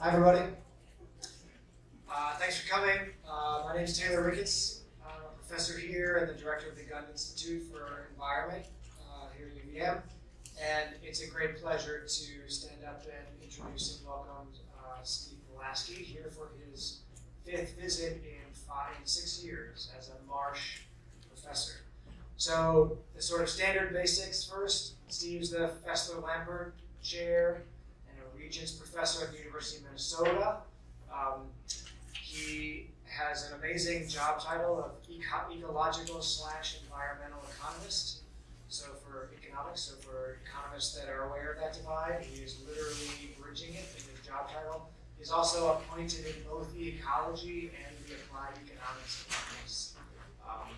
Hi, everybody. Uh, thanks for coming. Uh, my name is Taylor Ricketts. I'm a professor here and the director of the Gund Institute for Environment uh, here at UVM. And it's a great pleasure to stand up and introduce and welcome uh, Steve Polasky here for his fifth visit in five, in six years as a Marsh professor. So the sort of standard basics first. Steve's the Fesler Lambert Chair Regents Professor at the University of Minnesota. Um, he has an amazing job title of eco ecological slash environmental economist. So for economics, so for economists that are aware of that divide, he is literally bridging it in his job title. He's also appointed in both the ecology and the applied economics departments um,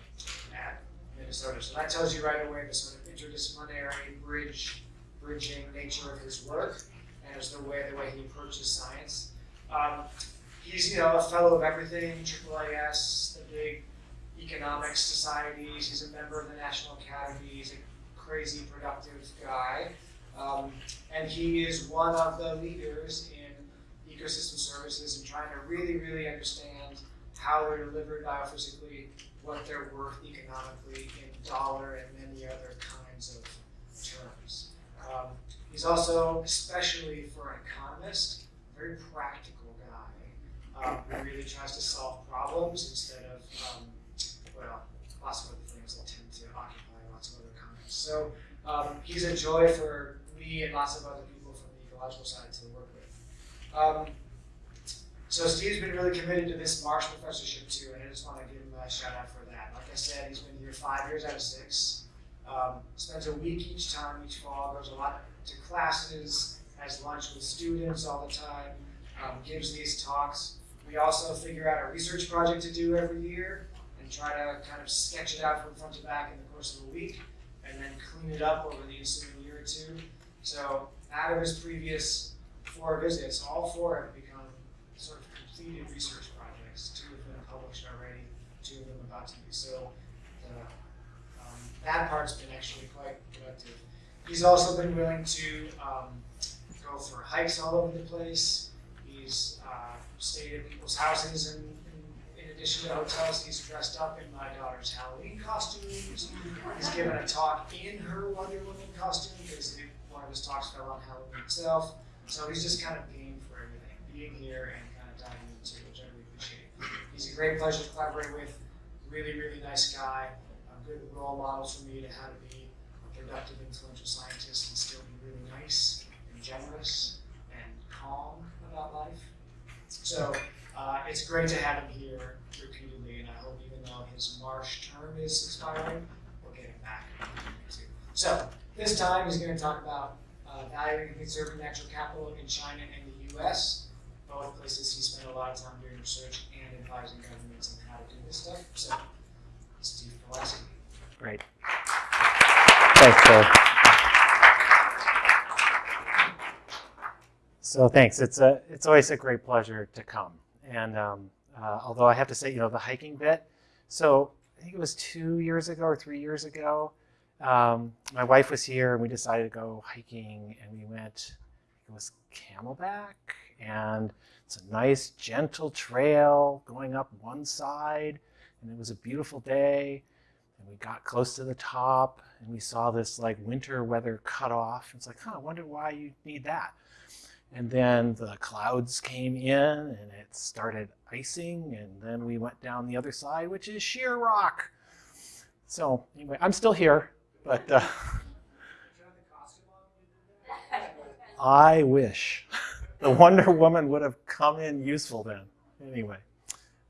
at Minnesota. So that tells you right away the sort of interdisciplinary bridge, bridging nature of his work as the way the way he approaches science. Um, he's you know a fellow of everything, AAAS, the big economics societies. He's a member of the National Academy. He's a crazy productive guy, um, and he is one of the leaders in ecosystem services and trying to really, really understand how they're delivered biophysically, what they're worth economically in dollar and many other kinds of terms. Um, he's also, especially for an economist, a very practical guy um, who really tries to solve problems instead of, um, well, lots of other things that tend to occupy lots of other comments. So um, he's a joy for me and lots of other people from the ecological side to work with. Um, so Steve's been really committed to this Marsh professorship too, and I just want to give him a shout out for that. Like I said, he's been here five years out of six. Um, spends a week each time, each fall, goes a lot to classes, has lunch with students all the time, um, gives these talks. We also figure out a research project to do every year and try to kind of sketch it out from front to back in the course of a week and then clean it up over the ensuing year or two. So out of his previous four visits, all four have become sort of completed research projects. Two have been published already, two of them about to be. So the, um, that part's been actually quite productive. He's also been willing to um, go for hikes all over the place. He's uh, stayed at people's houses and, in addition to hotels, he's dressed up in my daughter's Halloween costumes. He's given a talk in her Wonder Woman costume because one of his talks fell on Halloween itself. So he's just kind of game for everything, being here and kind of diving into, which I really appreciate. He's a great pleasure to collaborate with. Really, really nice guy. A good role model for me to how to be productive, influential scientist and still be really nice and generous and calm about life. So uh, it's great to have him here repeatedly, and I hope even though his Marsh term is expiring, we'll get him back. So this time he's going to talk about uh, valuing and conserving natural capital in China and the U.S., both places he spent a lot of time doing research and advising governments on how to do this stuff. So, Steve Polasky. Great. Thanks. So thanks. It's a it's always a great pleasure to come. And um, uh, although I have to say, you know, the hiking bit. So I think it was two years ago or three years ago. Um, my wife was here and we decided to go hiking and we went, it was Camelback and it's a nice gentle trail going up one side and it was a beautiful day and we got close to the top and we saw this like winter weather cutoff. It's like, huh, I wonder why you need that. And then the clouds came in and it started icing and then we went down the other side, which is sheer rock. So anyway, I'm still here. But uh, I wish the Wonder Woman would have come in useful then. Anyway,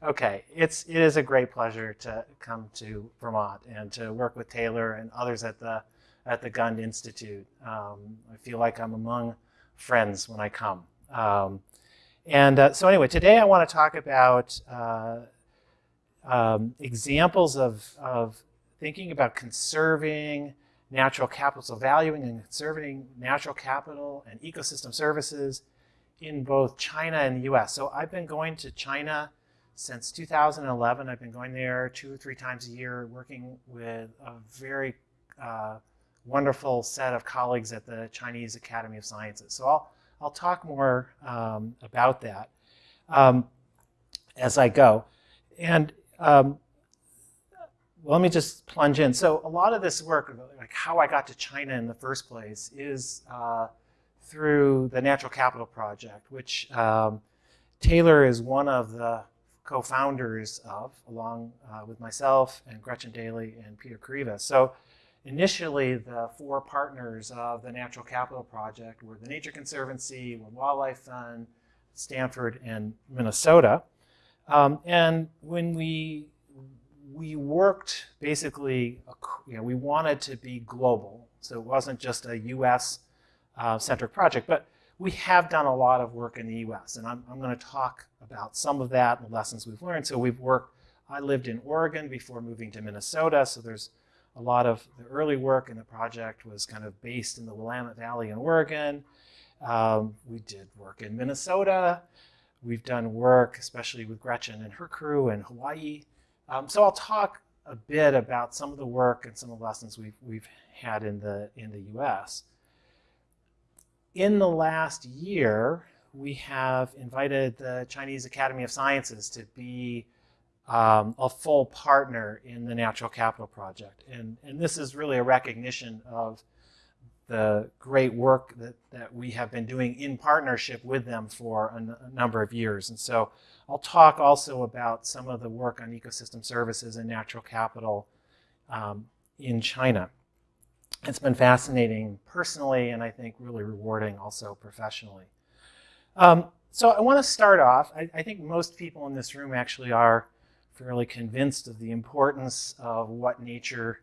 okay, it's it is a great pleasure to come to Vermont and to work with Taylor and others at the at the Gund Institute. Um, I feel like I'm among friends when I come. Um, and uh, so anyway, today I want to talk about uh, um, examples of, of thinking about conserving natural capital, so valuing and conserving natural capital and ecosystem services in both China and the US. So I've been going to China since 2011. I've been going there two or three times a year, working with a very uh, wonderful set of colleagues at the Chinese Academy of Sciences. So I'll, I'll talk more um, about that um, as I go. And um, well, let me just plunge in. So a lot of this work, like how I got to China in the first place, is uh, through the Natural Capital Project, which um, Taylor is one of the co-founders of, along uh, with myself and Gretchen Daily and Peter Kareiva. So initially, the four partners of the Natural Capital Project were the Nature Conservancy, World Wildlife Fund, Stanford, and Minnesota. Um, and when we we worked basically, you know, we wanted to be global, so it wasn't just a U.S. Uh, centric project, but we have done a lot of work in the U.S. and I'm, I'm going to talk about some of that and the lessons we've learned. So we've worked. I lived in Oregon before moving to Minnesota, so there's a lot of the early work in the project was kind of based in the Willamette Valley in Oregon. Um, we did work in Minnesota. We've done work, especially with Gretchen and her crew in Hawaii. Um, so I'll talk a bit about some of the work and some of the lessons we've, we've had in the, in the US. In the last year, we have invited the Chinese Academy of Sciences to be um, a full partner in the Natural Capital Project. And, and this is really a recognition of the great work that, that we have been doing in partnership with them for a, number of years. And so I'll talk also about some of the work on ecosystem services and natural capital um, in China. It's been fascinating personally and I think really rewarding also professionally. Um, so I want to start off, I, I think most people in this room actually are fairly convinced of the importance of what nature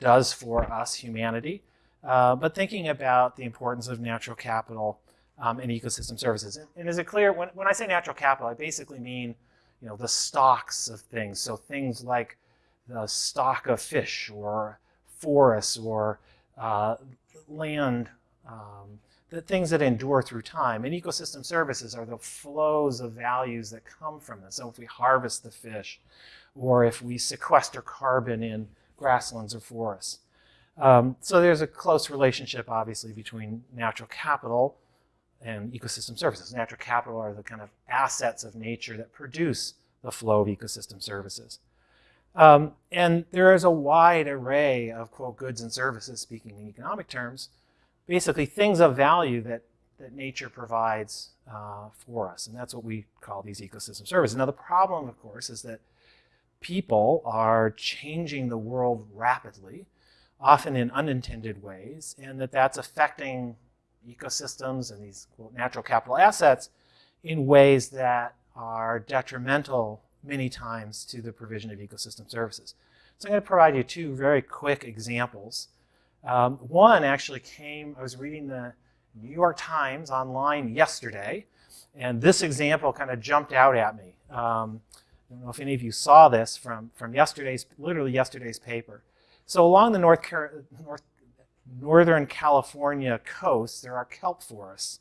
does for us, humanity. Uh, but thinking about the importance of natural capital um, and ecosystem services. And, and, is it clear, when, when I say natural capital, I basically mean you know, the stocks of things. So things like the stock of fish or forests or uh, land, um, the things that endure through time. And ecosystem services are the flows of values that come from this. So if we harvest the fish or if we sequester carbon in grasslands or forests. Um, so there's a close relationship, obviously, between natural capital and ecosystem services. Natural capital are the kind of assets of nature that produce the flow of ecosystem services. Um, and there is a wide array of, quote, goods and services, speaking in economic terms, basically things of value that, that nature provides uh, for us. And that's what we call these ecosystem services. Now, the problem, of course, is that people are changing the world rapidly often in unintended ways, and that that's affecting ecosystems and these quote, natural capital assets in ways that are detrimental many times to the provision of ecosystem services. So I'm going to provide you two very quick examples. Um, one actually came, I was reading the New York Times online yesterday, and this example kind of jumped out at me. Um, I don't know if any of you saw this from, from yesterday's, literally yesterday's paper. So along the North, North Northern California coast, there are kelp forests.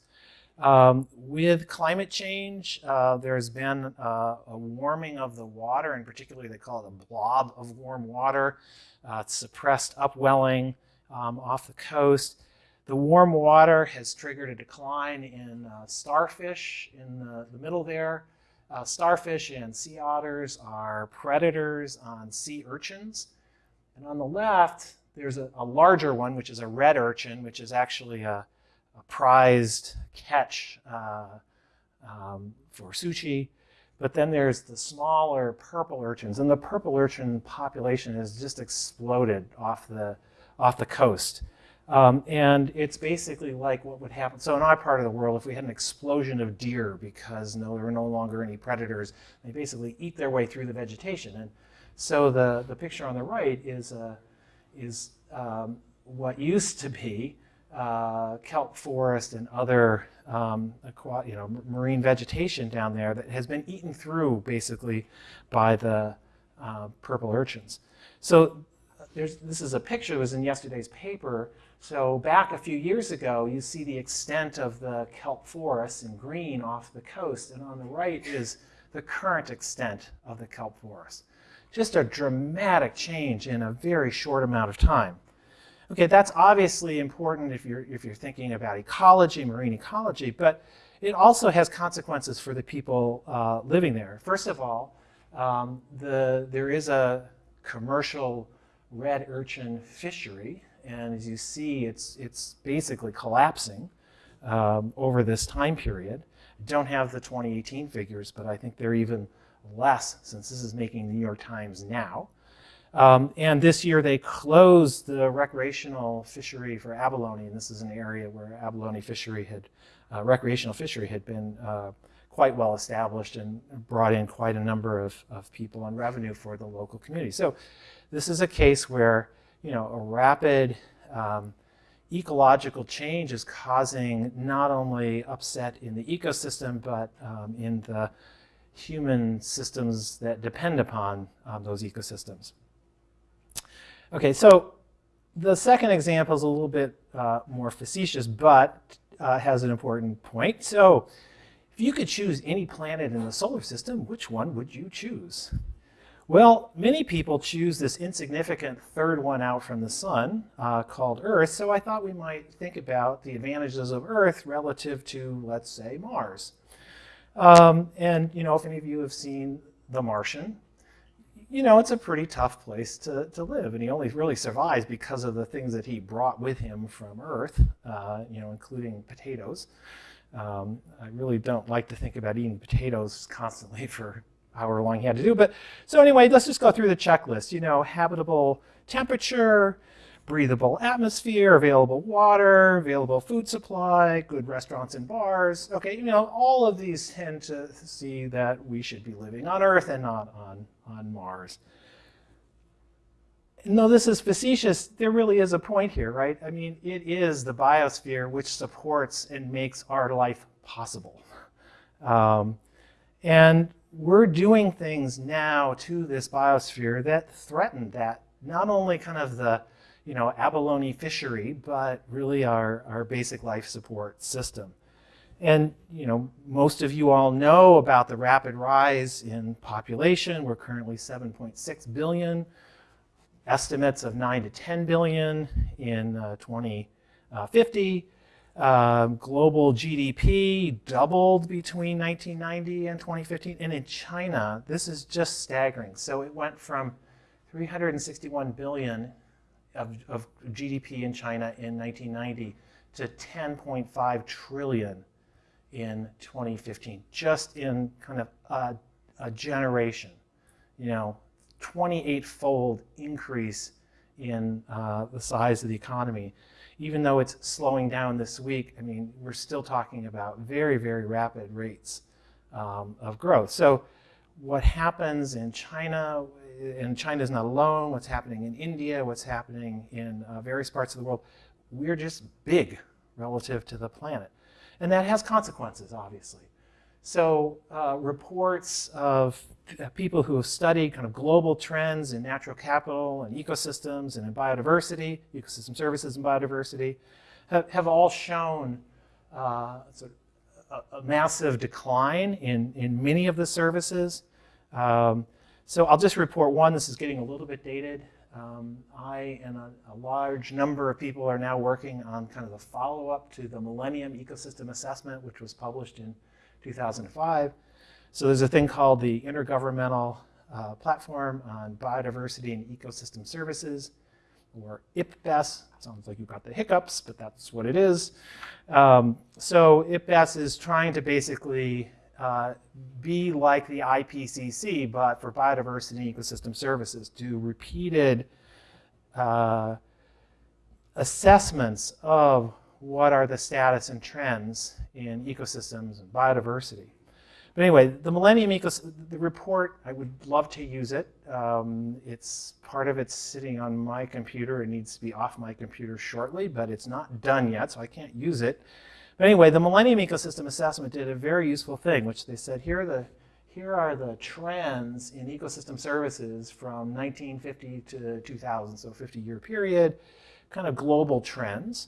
Um, with climate change, uh, there's been uh, a warming of the water, and particularly they call it a blob of warm water. Uh, suppressed upwelling um, off the coast. The warm water has triggered a decline in uh, starfish in the, the middle there. Uh, starfish and sea otters are predators on sea urchins. And on the left, there's a, a, larger one, which is a red urchin, which is actually a, a prized catch uh, um, for sushi. But then there's the smaller purple urchins, and the purple urchin population has just exploded off the, off the coast. Um, and it's basically like what would happen. So in our part of the world, if we had an explosion of deer because no, there were no longer any predators, they basically eat their way through the vegetation. And so the, the picture on the right is, uh, is um, what used to be uh, kelp forest and other um, you know, marine vegetation down there that has been eaten through basically by the uh, purple urchins. So this is a picture that was in yesterday's paper. So back a few years ago, you see the extent of the kelp forest in green off the coast, and on the right is the current extent of the kelp forest. Just a dramatic change in a very short amount of time. Okay, that's obviously important if you're, if you're thinking about ecology, marine ecology, but it also has consequences for the people uh, living there. First of all, um, the, there is a commercial red urchin fishery, and as you see, it's, it's basically collapsing um, over this time period. Don't have the 2018 figures, but I think they're even less since this is making the New York Times now. Um, and this year they closed the recreational fishery for abalone, and this is an area where abalone fishery had, uh, recreational fishery had been uh, quite well established and brought in quite a number of, of people and revenue for the local community. So this is a case where, you know, a rapid um, ecological change is causing not only upset in the ecosystem, but um, in the human systems that depend upon um, those ecosystems. Okay, so the second example is a little bit uh, more facetious, but uh, has an important point. So if you could choose any planet in the solar system, which one would you choose? Well, many people choose this insignificant third one out from the sun uh, called Earth, so I thought we might think about the advantages of Earth relative to, let's say, Mars. Um, and, you know, if any of you have seen The Martian, you know, it's a pretty tough place to, to live. And he only really survives because of the things that he brought with him from Earth, uh, you know, including potatoes. Um, I really don't like to think about eating potatoes constantly for however long he had to do. But so anyway, let's just go through the checklist. You know, habitable temperature, breathable atmosphere, available water, available food supply, good restaurants and bars. Okay, you know, all of these tend to see that we should be living on Earth and not on, on Mars. And though this is facetious, there really is a point here, right? I mean, it is the biosphere which supports and makes our life possible. Um, and we're doing things now to this biosphere that threaten that, not only kind of the you know, abalone fishery, but really our, our basic life support system. And you know, most of you all know about the rapid rise in population. We're currently 7.6 billion, estimates of 9 to 10 billion in uh, 2050. Um, global GDP doubled between 1990 and 2015. And in China, this is just staggering. So it went from 361 billion of, of GDP in China in 1990 to 10.5 trillion in 2015, just in kind of a, a generation, you know, 28-fold increase in uh, the size of the economy. Even though it's slowing down this week, I mean, we're still talking about very, very rapid rates um, of growth. So what happens in China and China is not alone, what's happening in India, what's happening in uh, various parts of the world, we're just big relative to the planet. And that has consequences, obviously. So uh, reports of people who have studied kind of global trends in natural capital and ecosystems and in biodiversity, ecosystem services and biodiversity, have, have all shown uh, sort of a, a, massive decline in, in many of the services. Um, so I'll just report one, this is getting a little bit dated. Um, I and a, a, large number of people are now working on kind of the follow-up to the Millennium Ecosystem Assessment, which was published in 2005. So there's a thing called the Intergovernmental uh, Platform on Biodiversity and Ecosystem Services, or IPBES. Sounds like you've got the hiccups, but that's what it is. Um, so IPBES is trying to basically uh, be like the IPCC, but for biodiversity and ecosystem services, do repeated uh, assessments of what are the status and trends in ecosystems and biodiversity. But anyway, the Millennium Ecosystem, the report, I would love to use it. Um, it's part of it's sitting on my computer. It needs to be off my computer shortly, but it's not done yet, so I can't use it. But anyway, the Millennium Ecosystem Assessment did a very useful thing, which they said, here are the, here are the trends in ecosystem services from 1950 to 2000, so 50-year period, kind of global trends.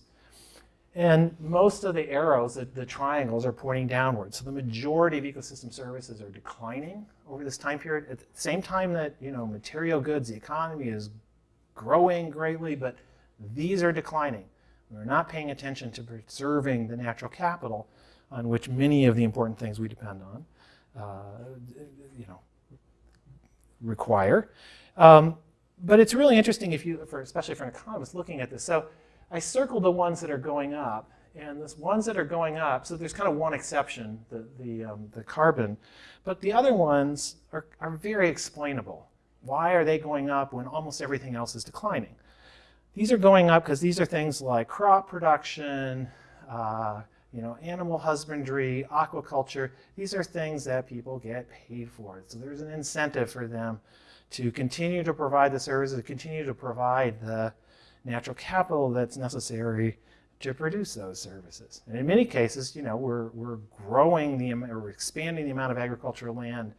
And most of the arrows, the, the triangles, are pointing downward. So the majority of ecosystem services are declining over this time period. At the same time that you know material goods, the economy is growing greatly, but These are declining. We're not paying attention to preserving the natural capital on which many of the important things we depend on, uh, you know, require. Um, but it's really interesting if you, for, especially for an economist looking at this. So I circled the ones that are going up, and the ones that are going up, so there's kind of one exception, the, the, um, the carbon, but the other ones are, are very explainable. Why are they going up when almost everything else is declining? These are going up because these are things like crop production, uh, you know, animal husbandry, aquaculture. These are things that people get paid for. So there's an incentive for them to continue to provide the services, to continue to provide the natural capital that's necessary to produce those services. And in many cases, you know, we're, we're growing the, or expanding the amount of agricultural land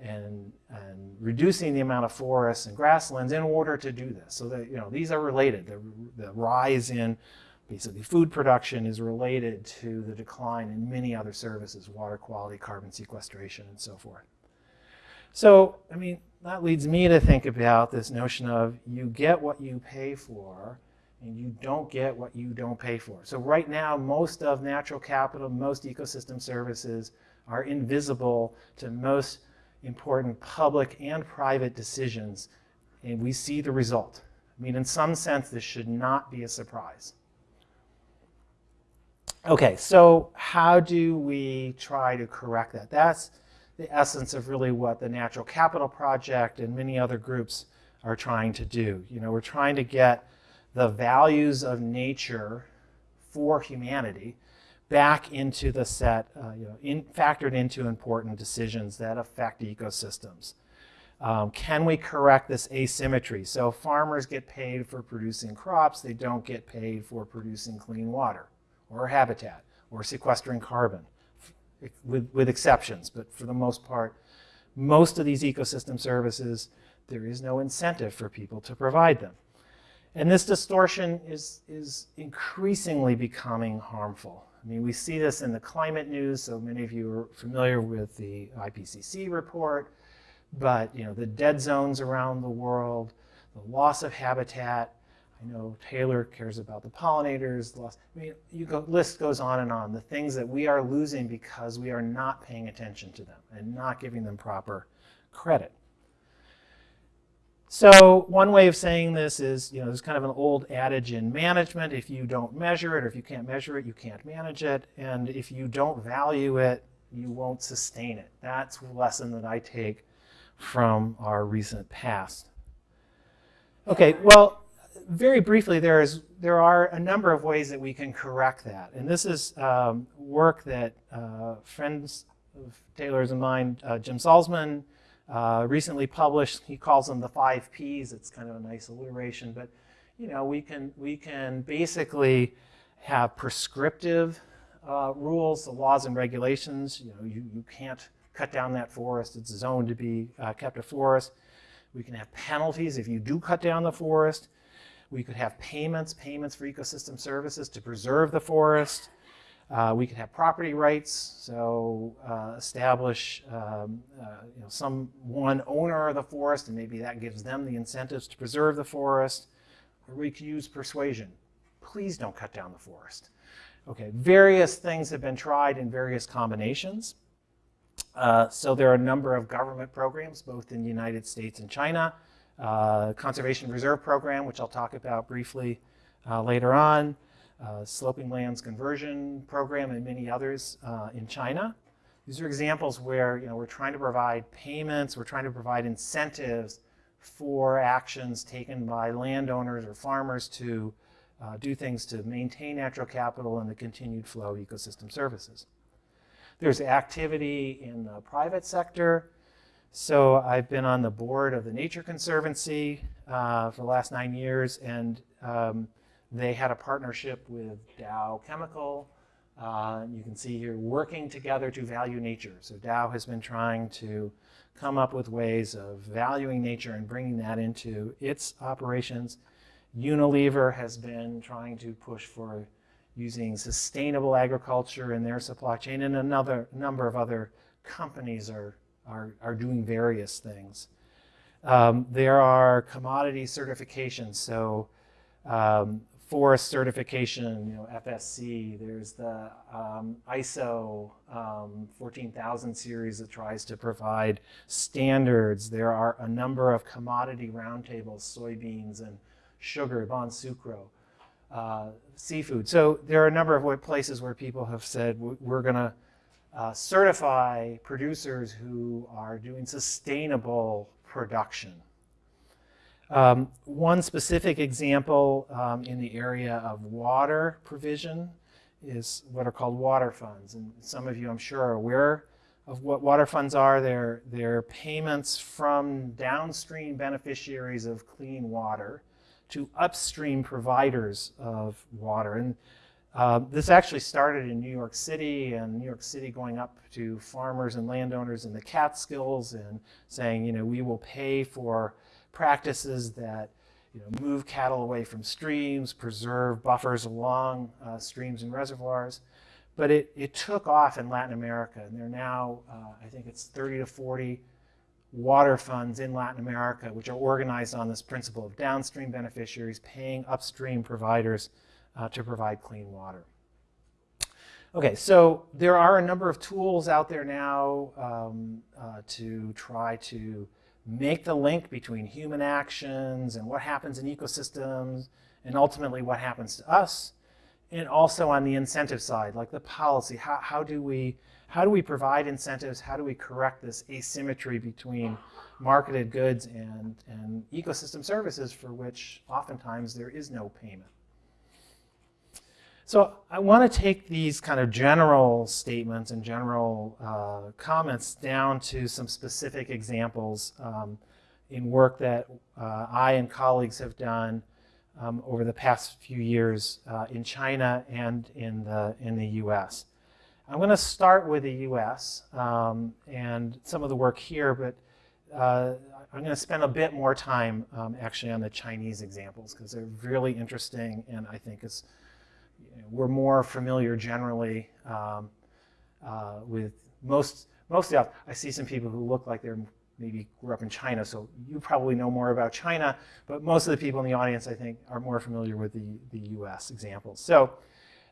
and, and reducing the amount of forests and grasslands in order to do this. So that, you know, these are related. The, the rise in basically food production is related to the decline in many other services, water quality, carbon sequestration, and so forth. So, I mean, that leads me to think about this notion of you get what you pay for and you don't get what you don't pay for. So right now, most of natural capital, most ecosystem services are invisible to most important public and private decisions, and we see the result. I mean, in some sense, this should not be a surprise. Okay, so how do we try to correct that? That's the essence of really what the Natural Capital Project and many other groups are trying to do. You know, we're trying to get the values of nature for humanity back into the set, uh, you know, in, factored into important decisions that affect ecosystems. Um, can we correct this asymmetry? So farmers get paid for producing crops, they don't get paid for producing clean water or habitat or sequestering carbon, with, with exceptions, but for the most part, most of these ecosystem services, there is no incentive for people to provide them. And this distortion is, is increasingly becoming harmful. I mean, we see this in the climate news, so many of you are familiar with the IPCC report, but you know, the dead zones around the world, the loss of habitat, I know Taylor cares about the pollinators, loss, I mean, you go, list goes on and on, the things that we are losing because we are not paying attention to them and not giving them proper credit. So one way of saying this is, you know, there's kind of an old adage in management, if you don't measure it or if you can't measure it, you can't manage it. And if you don't value it, you won't sustain it. That's a lesson that I take from our recent past. Okay, well, very briefly, there is there are a number of ways that we can correct that. And this is um, work that uh, friends of Taylor's and mine, uh, Jim Salzman, uh, recently published, he calls them the five Ps. It's kind of a nice alliteration, but you know, we can, we can basically have prescriptive uh, rules, the laws and regulations. You know, you, you can't cut down that forest. It's zoned to be uh, kept a forest. We can have penalties if you do cut down the forest. We could have payments, payments for ecosystem services to preserve the forest. Uh, we could have property rights, so uh, establish um, uh, you know, some one owner of the forest, and maybe that gives them the incentives to preserve the forest. Or we could use persuasion. Please don't cut down the forest. Okay, various things have been tried in various combinations. Uh, so there are a number of government programs, both in the United States and China. Uh, Conservation Reserve Program, which I'll talk about briefly uh, later on uh, sloping lands conversion program and many others uh, in China. These are examples where you know, we're trying to provide payments, we're trying to provide incentives for actions taken by landowners or farmers to uh, do things to maintain natural capital and the continued flow of ecosystem services. There's activity in the private sector. So I've been on the board of the Nature Conservancy uh, for the last nine years, and um, they had a partnership with Dow Chemical. Uh, you can see here working together to value nature. So Dow has been trying to come up with ways of valuing nature and bringing that into its operations. Unilever has been trying to push for using sustainable agriculture in their supply chain, and another number of other companies are, are, are doing various things. Um, there are commodity certifications. So um, forest certification, you know, FSC. There's the um, ISO um, 14000 series that tries to provide standards. There are a number of commodity roundtables, soybeans and sugar, Bonsucro, uh, seafood. So there are a number of places where people have said we're going to uh, certify producers who are doing sustainable production. Um, one specific example um, in the area of water provision is what are called water funds. And some of you, I'm sure, are aware of what water funds are. They're, they're payments from downstream beneficiaries of clean water to upstream providers of water. And uh, this actually started in New York City, and New York City going up to farmers and landowners in the Catskills and saying, you know, we will pay for practices that you know, move cattle away from streams, preserve buffers along uh, streams and reservoirs. But it, it took off in Latin America, and there are now, uh, I think it's 30 to 40 water funds in Latin America, which are organized on this principle of downstream beneficiaries paying upstream providers uh, to provide clean water. Okay, so there are a number of tools out there now um, uh, to try to make the link between human actions and what happens in ecosystems and ultimately what happens to us. And also on the incentive side, like the policy, how, how, do we, how do we provide incentives? How do we correct this asymmetry between marketed goods and, and ecosystem services for which oftentimes there is no payment? So I want to take these kind of general statements and general uh, comments down to some specific examples um, in work that uh, I and colleagues have done um, over the past few years uh, in China and in the, in the US. I'm going to start with the US um, and some of the work here, but uh, I'm going to spend a bit more time um, actually on the Chinese examples because they're really interesting and I think it's we're more familiar generally um, uh, with most, mostly I see some people who look like they're maybe grew up in China, so you probably know more about China, but most of the people in the audience, I think, are more familiar with the, the US examples. So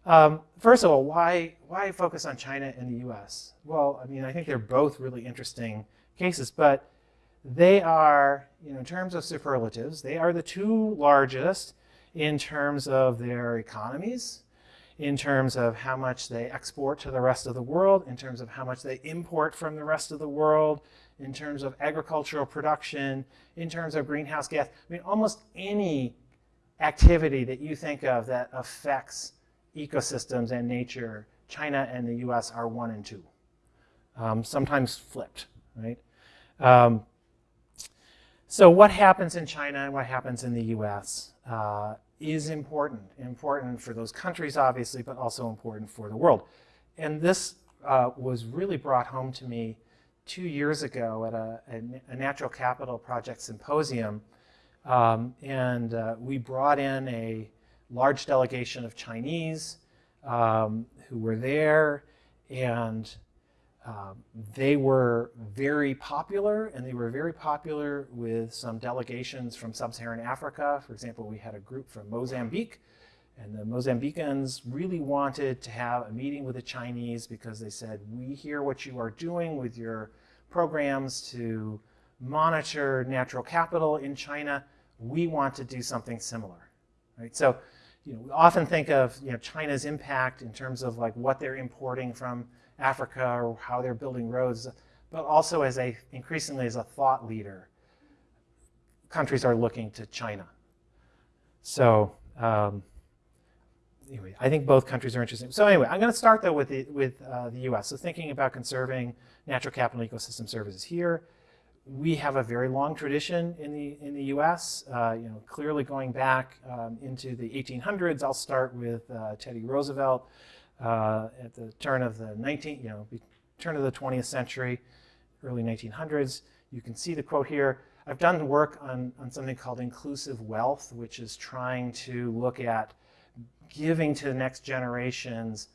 um, first of all, why, why focus on China and the US? Well, I mean, I think they're both really interesting cases, but they are, you know, in terms of superlatives, they are the two largest in terms of their economies, in terms of how much they export to the rest of the world, in terms of how much they import from the rest of the world, in terms of agricultural production, in terms of greenhouse gas. I mean, almost any activity that you think of that affects ecosystems and nature, China and the US are one and two, um, sometimes flipped, right? Um, so what happens in China and what happens in the US? Uh, is important, important for those countries, obviously, but also important for the world. And this uh, was really brought home to me two years ago at a, a, Natural Capital Project Symposium. Um, and uh, we brought in a large delegation of Chinese um, who were there, and um, they were very popular, and they were very popular with some delegations from sub-Saharan Africa. For example, we had a group from Mozambique, and the Mozambicans really wanted to have a meeting with the Chinese because they said, we hear what you are doing with your programs to monitor natural capital in China. We want to do something similar. Right? So you know, we often think of you know, China's impact in terms of like what they're importing from Africa or how they're building roads, but also as a increasingly as a thought leader. Countries are looking to China. So um, anyway, I think both countries are interesting. So anyway, I'm going to start though with the, with uh, the U.S. So thinking about conserving natural capital ecosystem services here, we have a very long tradition in the in the U.S. Uh, you know, clearly going back um, into the 1800s. I'll start with uh, Teddy Roosevelt uh, at the turn of the 19th, you know, turn of the 20th century, early 1900s. You can see the quote here. I've done work on, on something called inclusive wealth, which is trying to look at giving to the next generations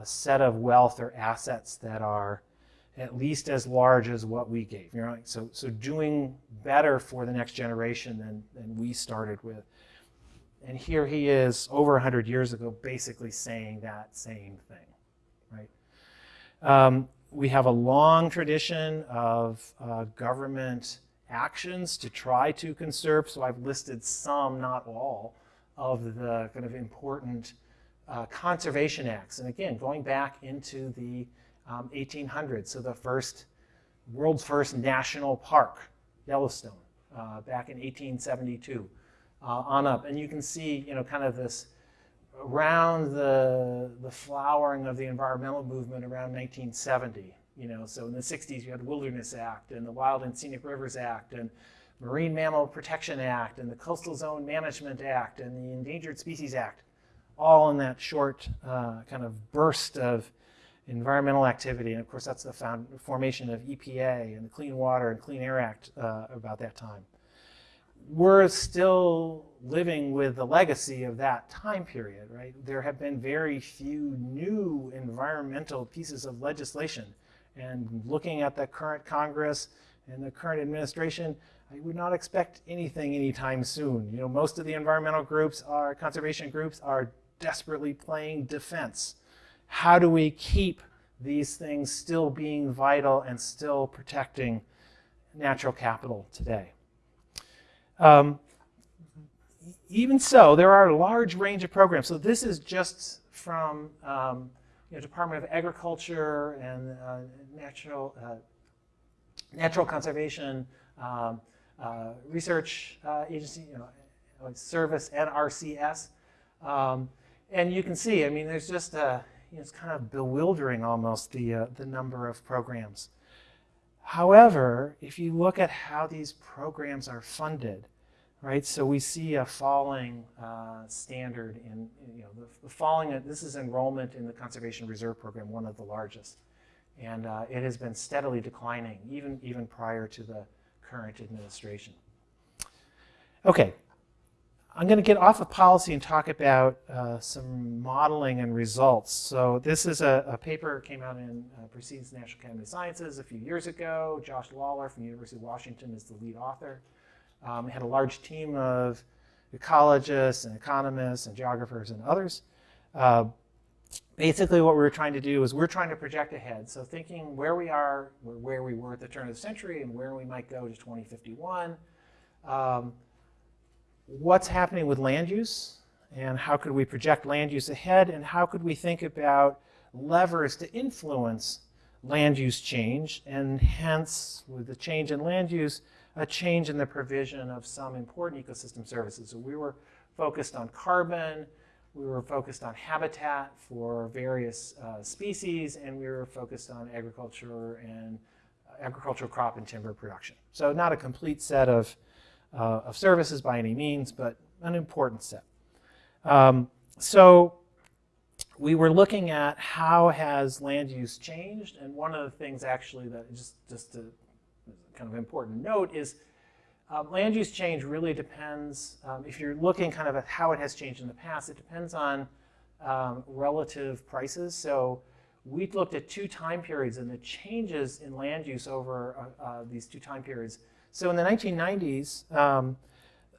a set of wealth or assets that are at least as large as what we gave. You know, so, so doing better for the next generation than, than we started with. And here he is over 100 years ago basically saying that same thing, right? Um, we have a long tradition of uh, government actions to try to conserve, so I've listed some, not all, of the kind of important uh, conservation acts. And again, going back into the um, 1800s, so the first, world's first national park, Yellowstone, uh, back in 1872, uh, on up. And you can see, you know, kind of this around the, the flowering of the environmental movement around 1970. You know, so in the 60s you had the Wilderness Act and the Wild and Scenic Rivers Act and Marine Mammal Protection Act and the Coastal Zone Management Act and the Endangered Species Act, all in that short uh, kind of burst of environmental activity. And of course, that's the found, formation of EPA and the Clean Water and Clean Air Act uh, about that time. We're still living with the legacy of that time period, right? There have been very few new environmental pieces of legislation. And looking at the current Congress and the current administration, I would not expect anything anytime soon. You know, most of the environmental groups are, conservation groups are desperately playing defense. How do we keep these things still being vital and still protecting natural capital today? Um, even so, there are a large range of programs. So this is just from um, you know, Department of Agriculture and uh, Natural, uh, Natural Conservation um, uh, Research uh, Agency, you know, Service, NRCS. Um, and you can see, I mean, there's just a, you know, it's kind of bewildering almost, the, uh, the number of programs. However, if you look at how these programs are funded, right? So we see a falling uh, standard in, you know, the, the, falling, this is enrollment in the Conservation Reserve Program, one of the largest. And uh, it has been steadily declining, even, even prior to the current administration. Okay, I'm going to get off of policy and talk about uh, some modeling and results. So this is a, a paper came out in uh, Proceedings National Academy of Sciences a few years ago. Josh Lawler from the University of Washington is the lead author. Um, had a large team of ecologists and economists and geographers and others. Uh, basically what we were trying to do is we're trying to project ahead. So thinking where we are, where we were at the turn of the century and where we might go to 2051. Um, what's happening with land use and how could we project land use ahead and how could we think about levers to influence land use change and hence with the change in land use a change in the provision of some important ecosystem services. So we were focused on carbon, we were focused on habitat for various uh, species, and we were focused on agriculture and uh, agricultural crop and timber production. So not a complete set of uh, of services by any means, but an important set. Um, so we were looking at how has land use changed, and one of the things actually that just, just to kind of important note is um, land use change really depends, um, if you're looking kind of at how it has changed in the past, it depends on um, relative prices. So we looked at two time periods and the changes in land use over uh, uh, these two time periods so in the 1990s, um,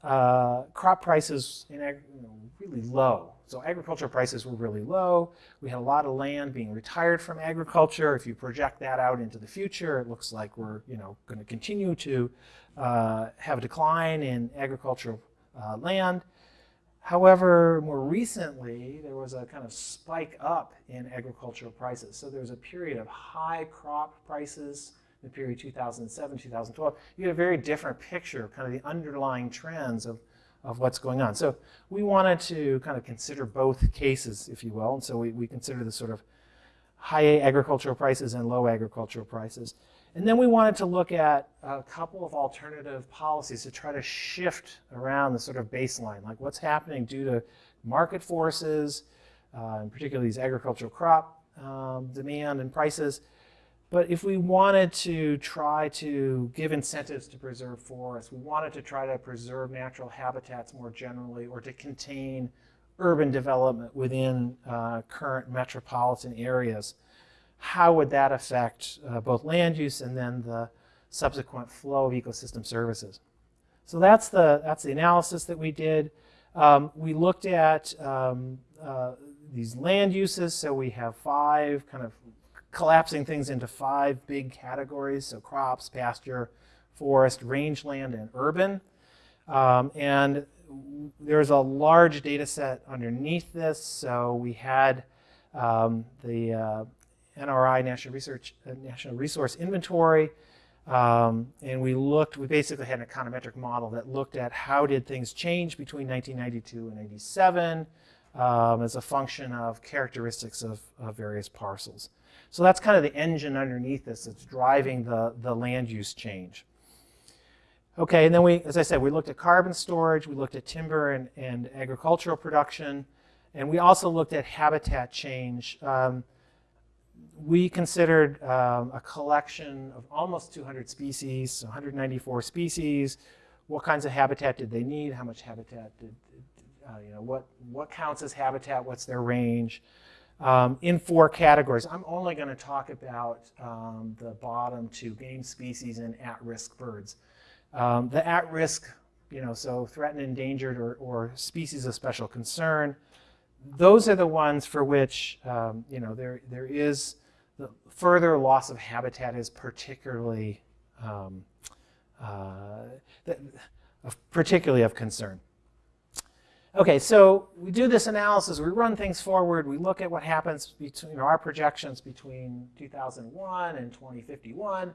uh, crop prices in you know, really low. So agriculture prices were really low. We had a lot of land being retired from agriculture. If you project that out into the future, it looks like we're you know, going to continue to uh, have a decline in agricultural uh, land. However, more recently, there was a kind of spike up in agricultural prices. So there was a period of high crop prices the period 2007, 2012, you get a very different picture of kind of the underlying trends of, of what's going on. So we wanted to kind of consider both cases, if you will. And so we, we consider the sort of high agricultural prices and low agricultural prices. And then we wanted to look at a couple of alternative policies to try to shift around the sort of baseline, like what's happening due to market forces, uh, and particularly these agricultural crop um, demand and prices, but if we wanted to try to give incentives to preserve forests, we wanted to try to preserve natural habitats more generally or to contain urban development within uh, current metropolitan areas, how would that affect uh, both land use and then the subsequent flow of ecosystem services? So that's the, that's the analysis that we did. Um, we looked at um, uh, these land uses, so we have five kind of collapsing things into five big categories, so crops, pasture, forest, rangeland, and urban. Um, and there's a large data set underneath this, so we had um, the uh, NRI National Research uh, National Resource Inventory, um, and we looked. We basically had an econometric model that looked at how did things change between 1992 and 87 um, as a function of characteristics of, of various parcels. So that's kind of the engine underneath this that's driving the, the land use change. Okay, and then we, as I said, we looked at carbon storage, we looked at timber and, and agricultural production, and we also looked at habitat change. Um, we considered um, a collection of almost 200 species, 194 species. What kinds of habitat did they need? How much habitat did, uh, you know, what, what counts as habitat? What's their range? Um, in four categories. I'm only going to talk about um, the bottom two, game species and at-risk birds. Um, the at-risk, you know, so threatened, endangered, or, or, species of special concern, those are the ones for which, um, you know, there, there is the further loss of habitat is particularly, um, uh, particularly of concern. Okay, so we do this analysis, we run things forward, we look at what happens between you know, our projections between 2001 and 2051,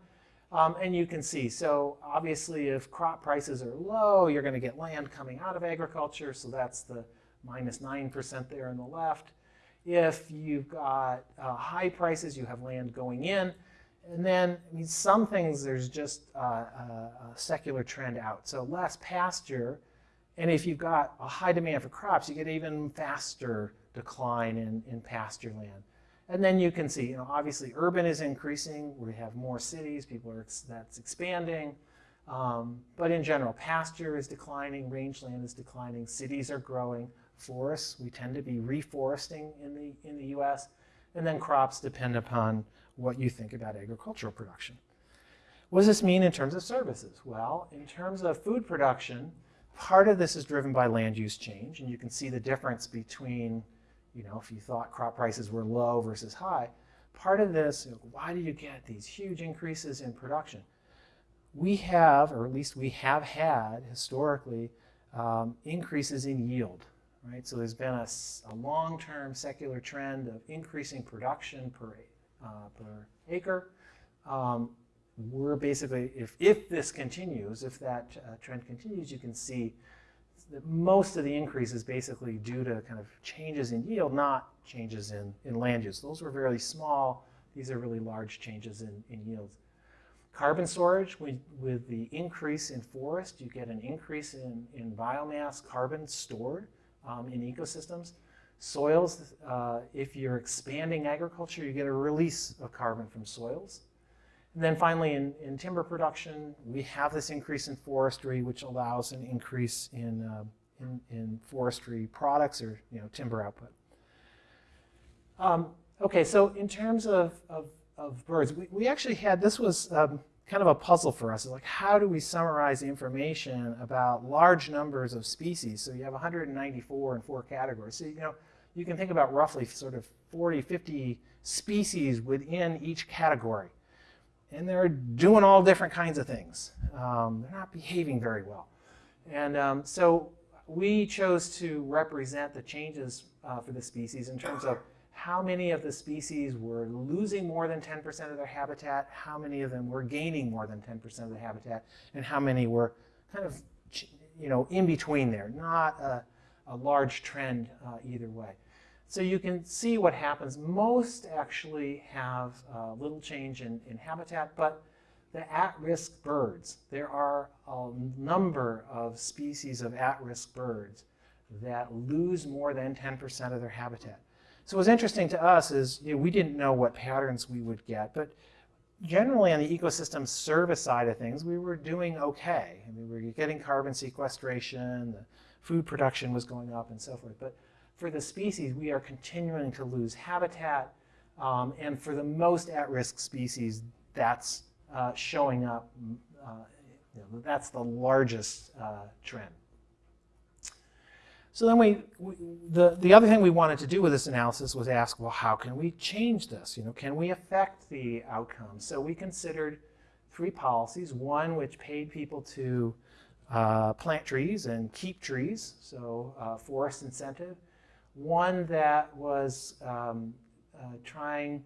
um, and you can see, so obviously if crop prices are low, you're going to get land coming out of agriculture, so that's the minus 9% there on the left. If you've got uh, high prices, you have land going in. And then I mean, some things, there's just uh, a, a secular trend out. So less pasture, and if you've got a high demand for crops, you get even faster decline in, in pasture land. And then you can see, you know, obviously urban is increasing. We have more cities, people are, that's expanding. Um, but in general, pasture is declining, rangeland is declining, cities are growing, forests, we tend to be reforesting in the, in the US, and then crops depend upon what you think about agricultural production. What does this mean in terms of services? Well, in terms of food production, part of this is driven by land use change, and you can see the difference between you know, if you thought crop prices were low versus high, part of this, why do you get these huge increases in production? We have, or at least we have had historically, um, increases in yield, right? So there's been a, a long-term secular trend of increasing production per, uh, per acre. Um, we're basically, if, if this continues, if that uh, trend continues, you can see that most of the increase is basically due to kind of changes in yield, not changes in, in land use. Those were very small. These are really large changes in, in yields. Carbon storage, we, with the increase in forest, you get an increase in, in biomass carbon stored um, in ecosystems. Soils, uh, if you're expanding agriculture, you get a release of carbon from soils. And then finally, in, in timber production, we have this increase in forestry, which allows an increase in, uh, in, in, forestry products or you know, timber output. Um, okay, so in terms of, of, of, birds, we, we actually had, this was um, kind of a puzzle for us. Like, how do we summarize information about large numbers of species? So you have 194 in four categories. So, you know, you can think about roughly sort of 40, 50 species within each category and they're doing all different kinds of things. Um, they're not behaving very well. And um, so we chose to represent the changes uh, for the species in terms of how many of the species were losing more than 10% of their habitat, how many of them were gaining more than 10% of the habitat, and how many were kind of you know, in between there, not a, a large trend uh, either way. So you can see what happens. Most actually have a little change in, in habitat, but the at-risk birds, there are a number of species of at-risk birds that lose more than 10% of their habitat. So what's interesting to us is you know, we didn't know what patterns we would get, but generally on the ecosystem service side of things, we were doing okay. I mean, we were getting carbon sequestration, the food production was going up and so forth. But for the species, we are continuing to lose habitat. Um, and for the most at-risk species, that's uh, showing up, uh, you know, that's the largest uh, trend. So then we, we, the, the other thing we wanted to do with this analysis was ask, well, how can we change this? You know, can we affect the outcome? So we considered three policies. One which paid people to uh, plant trees and keep trees, so uh, forest incentive. One that was um, uh, trying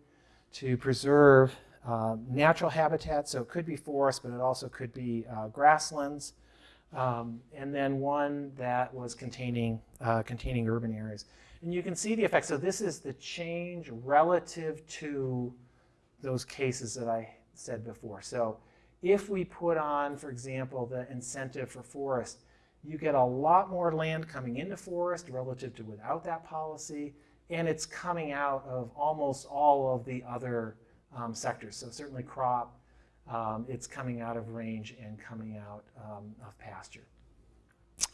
to preserve uh, natural habitat, so it could be forest, but it also could be uh, grasslands. Um, and then one that was containing, uh, containing urban areas. And you can see the effect. So this is the change relative to those cases that I said before. So if we put on, for example, the incentive for forest, you get a lot more land coming into forest relative to without that policy, and it's coming out of almost all of the other um, sectors. So certainly crop, um, it's coming out of range and coming out um, of pasture.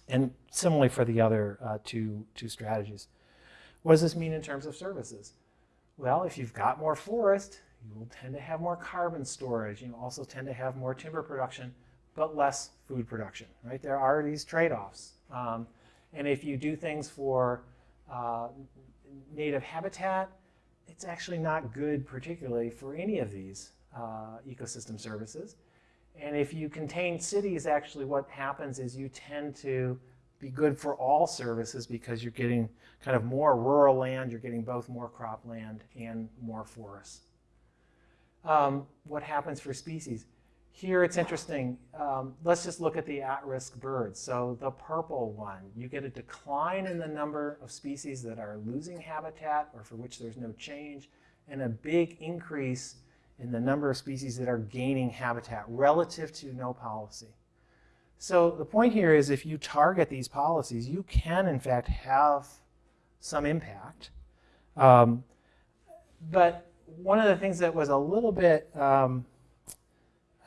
And similarly for the other uh, two, two strategies. What does this mean in terms of services? Well, if you've got more forest, you will tend to have more carbon storage. You also tend to have more timber production, but less food production, right? There are these trade-offs. Um, and if you do things for uh, native habitat, it's actually not good particularly for any of these uh, ecosystem services. And if you contain cities, actually what happens is you tend to be good for all services because you're getting kind of more rural land, you're getting both more cropland and more forests. Um, what happens for species? Here it's interesting. Um, let's just look at the at-risk birds. So the purple one, you get a decline in the number of species that are losing habitat or for which there's no change, and a big increase in the number of species that are gaining habitat relative to no policy. So the point here is if you target these policies, you can in fact have some impact. Um, but one of the things that was a little bit um,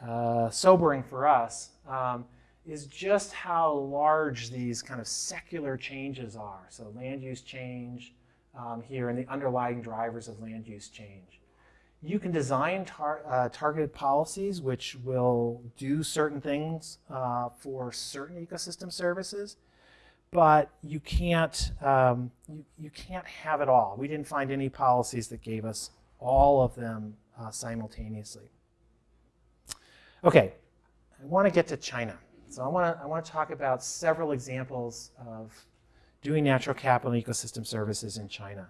uh, sobering for us um, is just how large these kind of secular changes are. So land use change um, here and the underlying drivers of land use change. You can design tar uh, targeted policies which will do certain things uh, for certain ecosystem services, but you can't, um, you, you can't have it all. We didn't find any policies that gave us all of them uh, simultaneously. Okay, I want to get to China. So I want to, I want to talk about several examples of doing natural capital and ecosystem services in China.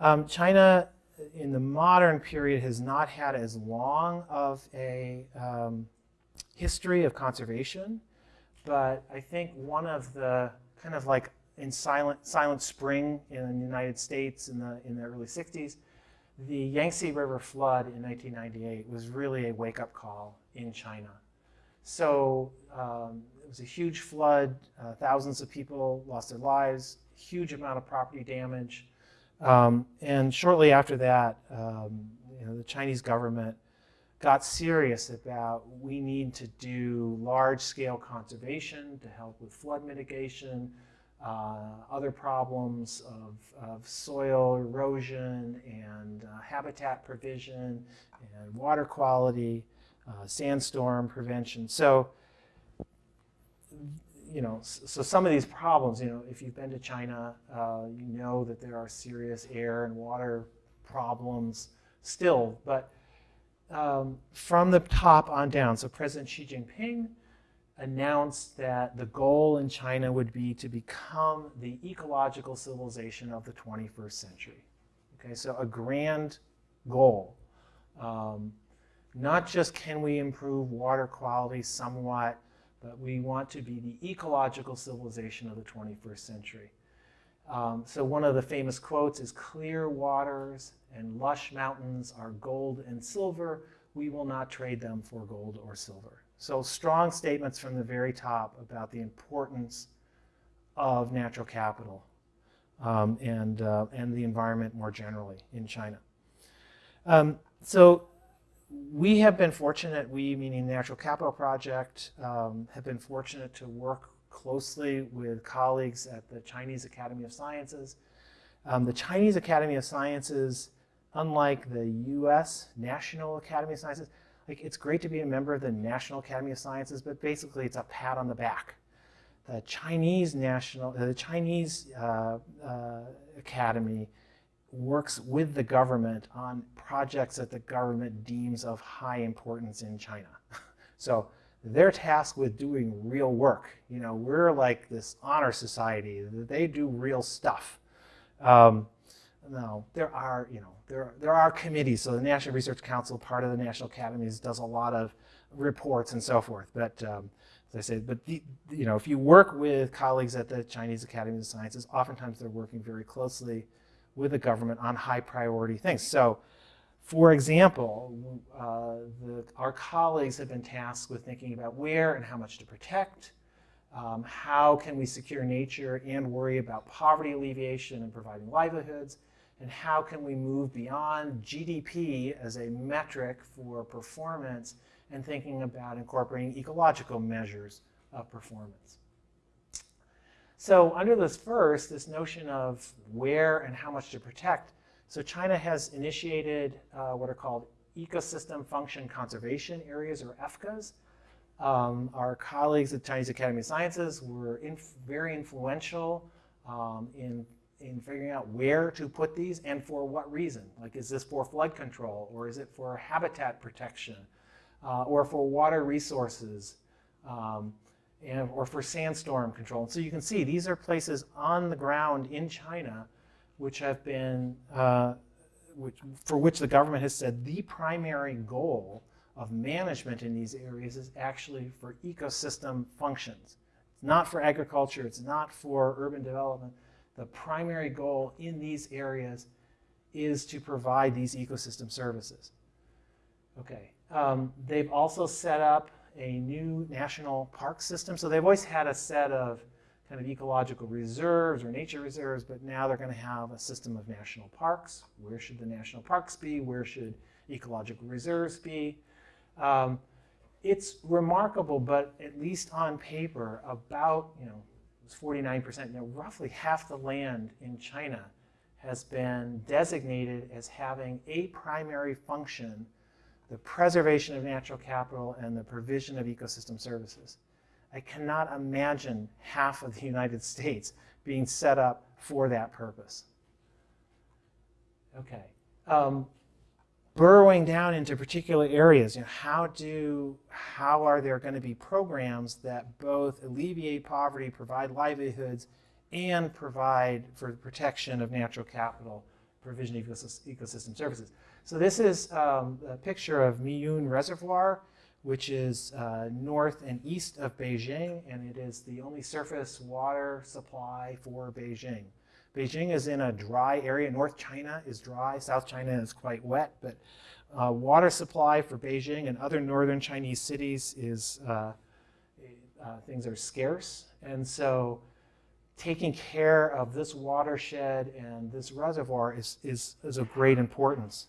Um, China in the modern period has not had as long of a um, history of conservation, but I think one of the kind of like in Silent, Silent Spring in the United States in the, in the early 60s, the Yangtze River flood in 1998 was really a wake-up call in China. So um, it was a huge flood, uh, thousands of people lost their lives, huge amount of property damage, um, and shortly after that, um, you know, the Chinese government got serious about we need to do large-scale conservation to help with flood mitigation, uh, other problems of, of, soil erosion and uh, habitat provision and water quality, uh, sandstorm prevention. So you know, so some of these problems, you know, if you've been to China, uh, you know that there are serious air and water problems still. But um, from the top on down, so President Xi Jinping announced that the goal in China would be to become the ecological civilization of the 21st century. Okay, so a grand goal. Um, not just can we improve water quality somewhat, but we want to be the ecological civilization of the 21st century. Um, so one of the famous quotes is, clear waters and lush mountains are gold and silver. We will not trade them for gold or silver. So strong statements from the very top about the importance of natural capital um, and, uh, and the environment more generally in China. Um, so we have been fortunate, we meaning the Natural Capital Project, um, have been fortunate to work closely with colleagues at the Chinese Academy of Sciences. Um, the Chinese Academy of Sciences, unlike the US National Academy of Sciences, like it's great to be a member of the National Academy of Sciences, but basically it's a pat on the back. the Chinese national, the Chinese uh, uh, academy works with the government on projects that the government deems of high importance in China. so they're tasked with doing real work. You know, we're like this honor society. They do real stuff. Um, no, there are, you know, there, there are committees. So the National Research Council, part of the National Academies, does a lot of reports and so forth. But um, as I say, but the, you know, if you work with colleagues at the Chinese Academy of Sciences, oftentimes they're working very closely with the government on high priority things. So, for example, uh, the, our colleagues have been tasked with thinking about where and how much to protect, um, how can we secure nature and worry about poverty alleviation and providing livelihoods, and how can we move beyond GDP as a metric for performance and thinking about incorporating ecological measures of performance. So under this first, this notion of where and how much to protect, so China has initiated uh, what are called ecosystem function conservation areas or EFCAs. Um, our colleagues at Chinese Academy of Sciences were inf very influential um, in, in figuring out where to put these and for what reason. Like, is this for flood control or is it for habitat protection uh, or for water resources? Um, and, or for sandstorm control. And so you can see these are places on the ground in China which have been, uh, which, for which the government has said the primary goal of management in these areas is actually for ecosystem functions. It's not for agriculture, it's not for urban development. The primary goal in these areas is to provide these ecosystem services. Okay, um, they've also set up a new national park system. So they've always had a set of kind of ecological reserves or nature reserves, but now they're going to have a system of national parks. Where should the national parks be? Where should ecological reserves be? Um, it's remarkable, but at least on paper, about, you know, it's 49%, you know, roughly half the land in China has been designated as having a primary function the preservation of natural capital, and the provision of ecosystem services. I cannot imagine half of the United States being set up for that purpose. Okay. Um, burrowing down into particular areas, you know, how do, how are there going to be programs that both alleviate poverty, provide livelihoods, and provide for the protection of natural capital, provision of ecosystem services? So this is um, a picture of Miyun Reservoir, which is uh, north and east of Beijing, and it is the only surface water supply for Beijing. Beijing is in a dry area. North China is dry. South China is quite wet, but uh, water supply for Beijing and other northern Chinese cities is, uh, uh things are scarce. And so taking care of this watershed and this reservoir is, is, is of great importance.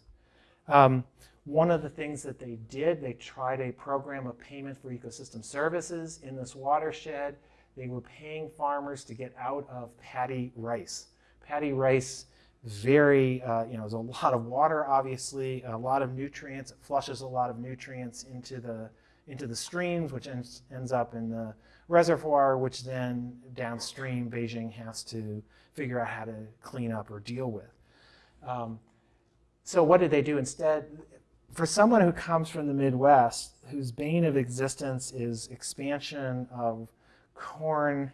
Um, one of the things that they did, they tried a program of payment for ecosystem services in this watershed. They were paying farmers to get out of paddy rice. Paddy rice, very, uh, you know, there's a lot of water, obviously, a lot of nutrients. It flushes a lot of nutrients into the, into the streams, which ends, ends up in the reservoir, which then downstream Beijing has to figure out how to clean up or deal with. Um, so what did they do instead? For someone who comes from the Midwest, whose bane of existence is expansion of corn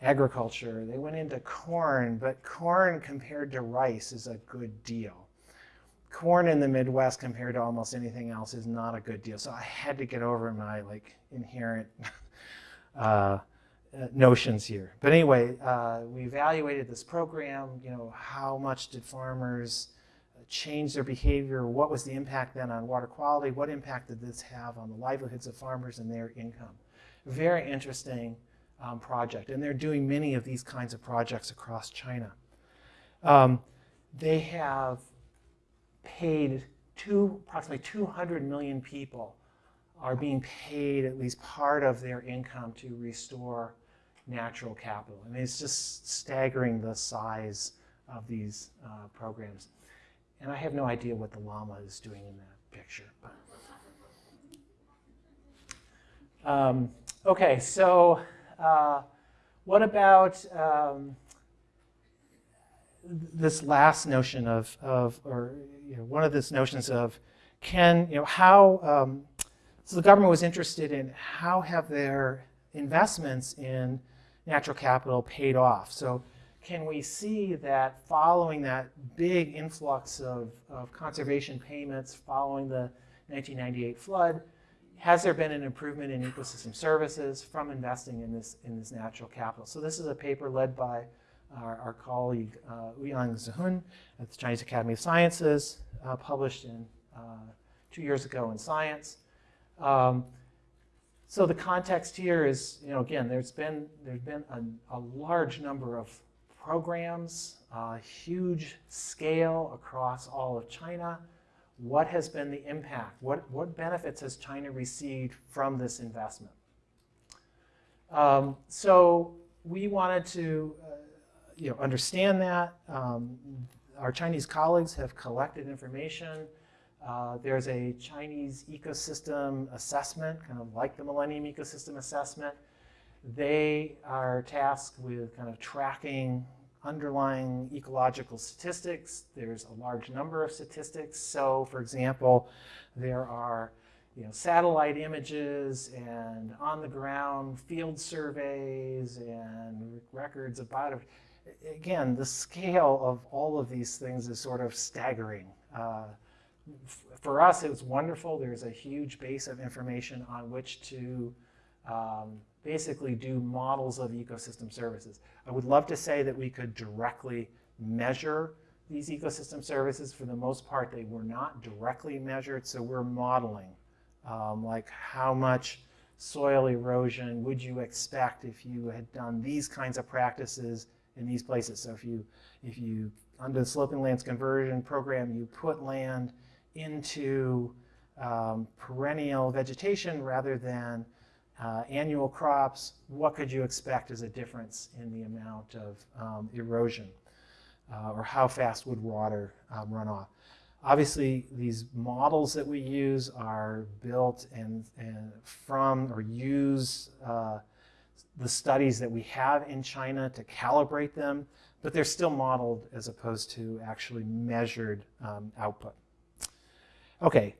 agriculture, they went into corn, but corn compared to rice is a good deal. Corn in the Midwest compared to almost anything else is not a good deal. So I had to get over my like inherent uh, notions here. But anyway, uh, we evaluated this program. You know, how much did farmers change their behavior? What was the impact then on water quality? What impact did this have on the livelihoods of farmers and their income? Very interesting um, project, and they're doing many of these kinds of projects across China. Um, they have paid two, approximately 200 million people are being paid at least part of their income to restore natural capital. I mean, it's just staggering the size of these uh, programs. And I have no idea what the llama is doing in that picture. But. Um, okay, so uh, what about um, this last notion of, of or you know, one of these notions of can, you know, how, um, so the government was interested in how have their investments in natural capital paid off. So can we see that following that big influx of, of conservation payments following the 1998 flood, has there been an improvement in ecosystem services from investing in this, in this natural capital? So this is a paper led by our, our colleague uh, Ouyang Zhiyun at the Chinese Academy of Sciences, uh, published in uh, two years ago in Science. Um, so the context here is, you know, again, there's been there's been a, a large number of programs, uh, huge scale across all of China. What has been the impact? What, what benefits has China received from this investment? Um, so we wanted to uh, you know, understand that. Um, our Chinese colleagues have collected information. Uh, there's a Chinese ecosystem assessment, kind of like the Millennium Ecosystem Assessment. They are tasked with kind of tracking underlying ecological statistics. There's a large number of statistics. So, for example, there are you know, satellite images and on-the-ground field surveys and records biodiversity. Again, the scale of all of these things is sort of staggering. Uh, for us, it was wonderful. There's a huge base of information on which to um, basically do models of ecosystem services. I would love to say that we could directly measure these ecosystem services. For the most part, they were not directly measured, so we're modeling. Um, like how much soil erosion would you expect if you had done these kinds of practices in these places? So if you, if you under the sloping lands conversion program, you put land into um, perennial vegetation rather than uh, annual crops, what could you expect as a difference in the amount of um, erosion? Uh, or how fast would water um, run off? Obviously, these models that we use are built and, and from or use uh, the studies that we have in China to calibrate them, but they're still modeled as opposed to actually measured um, output. Okay,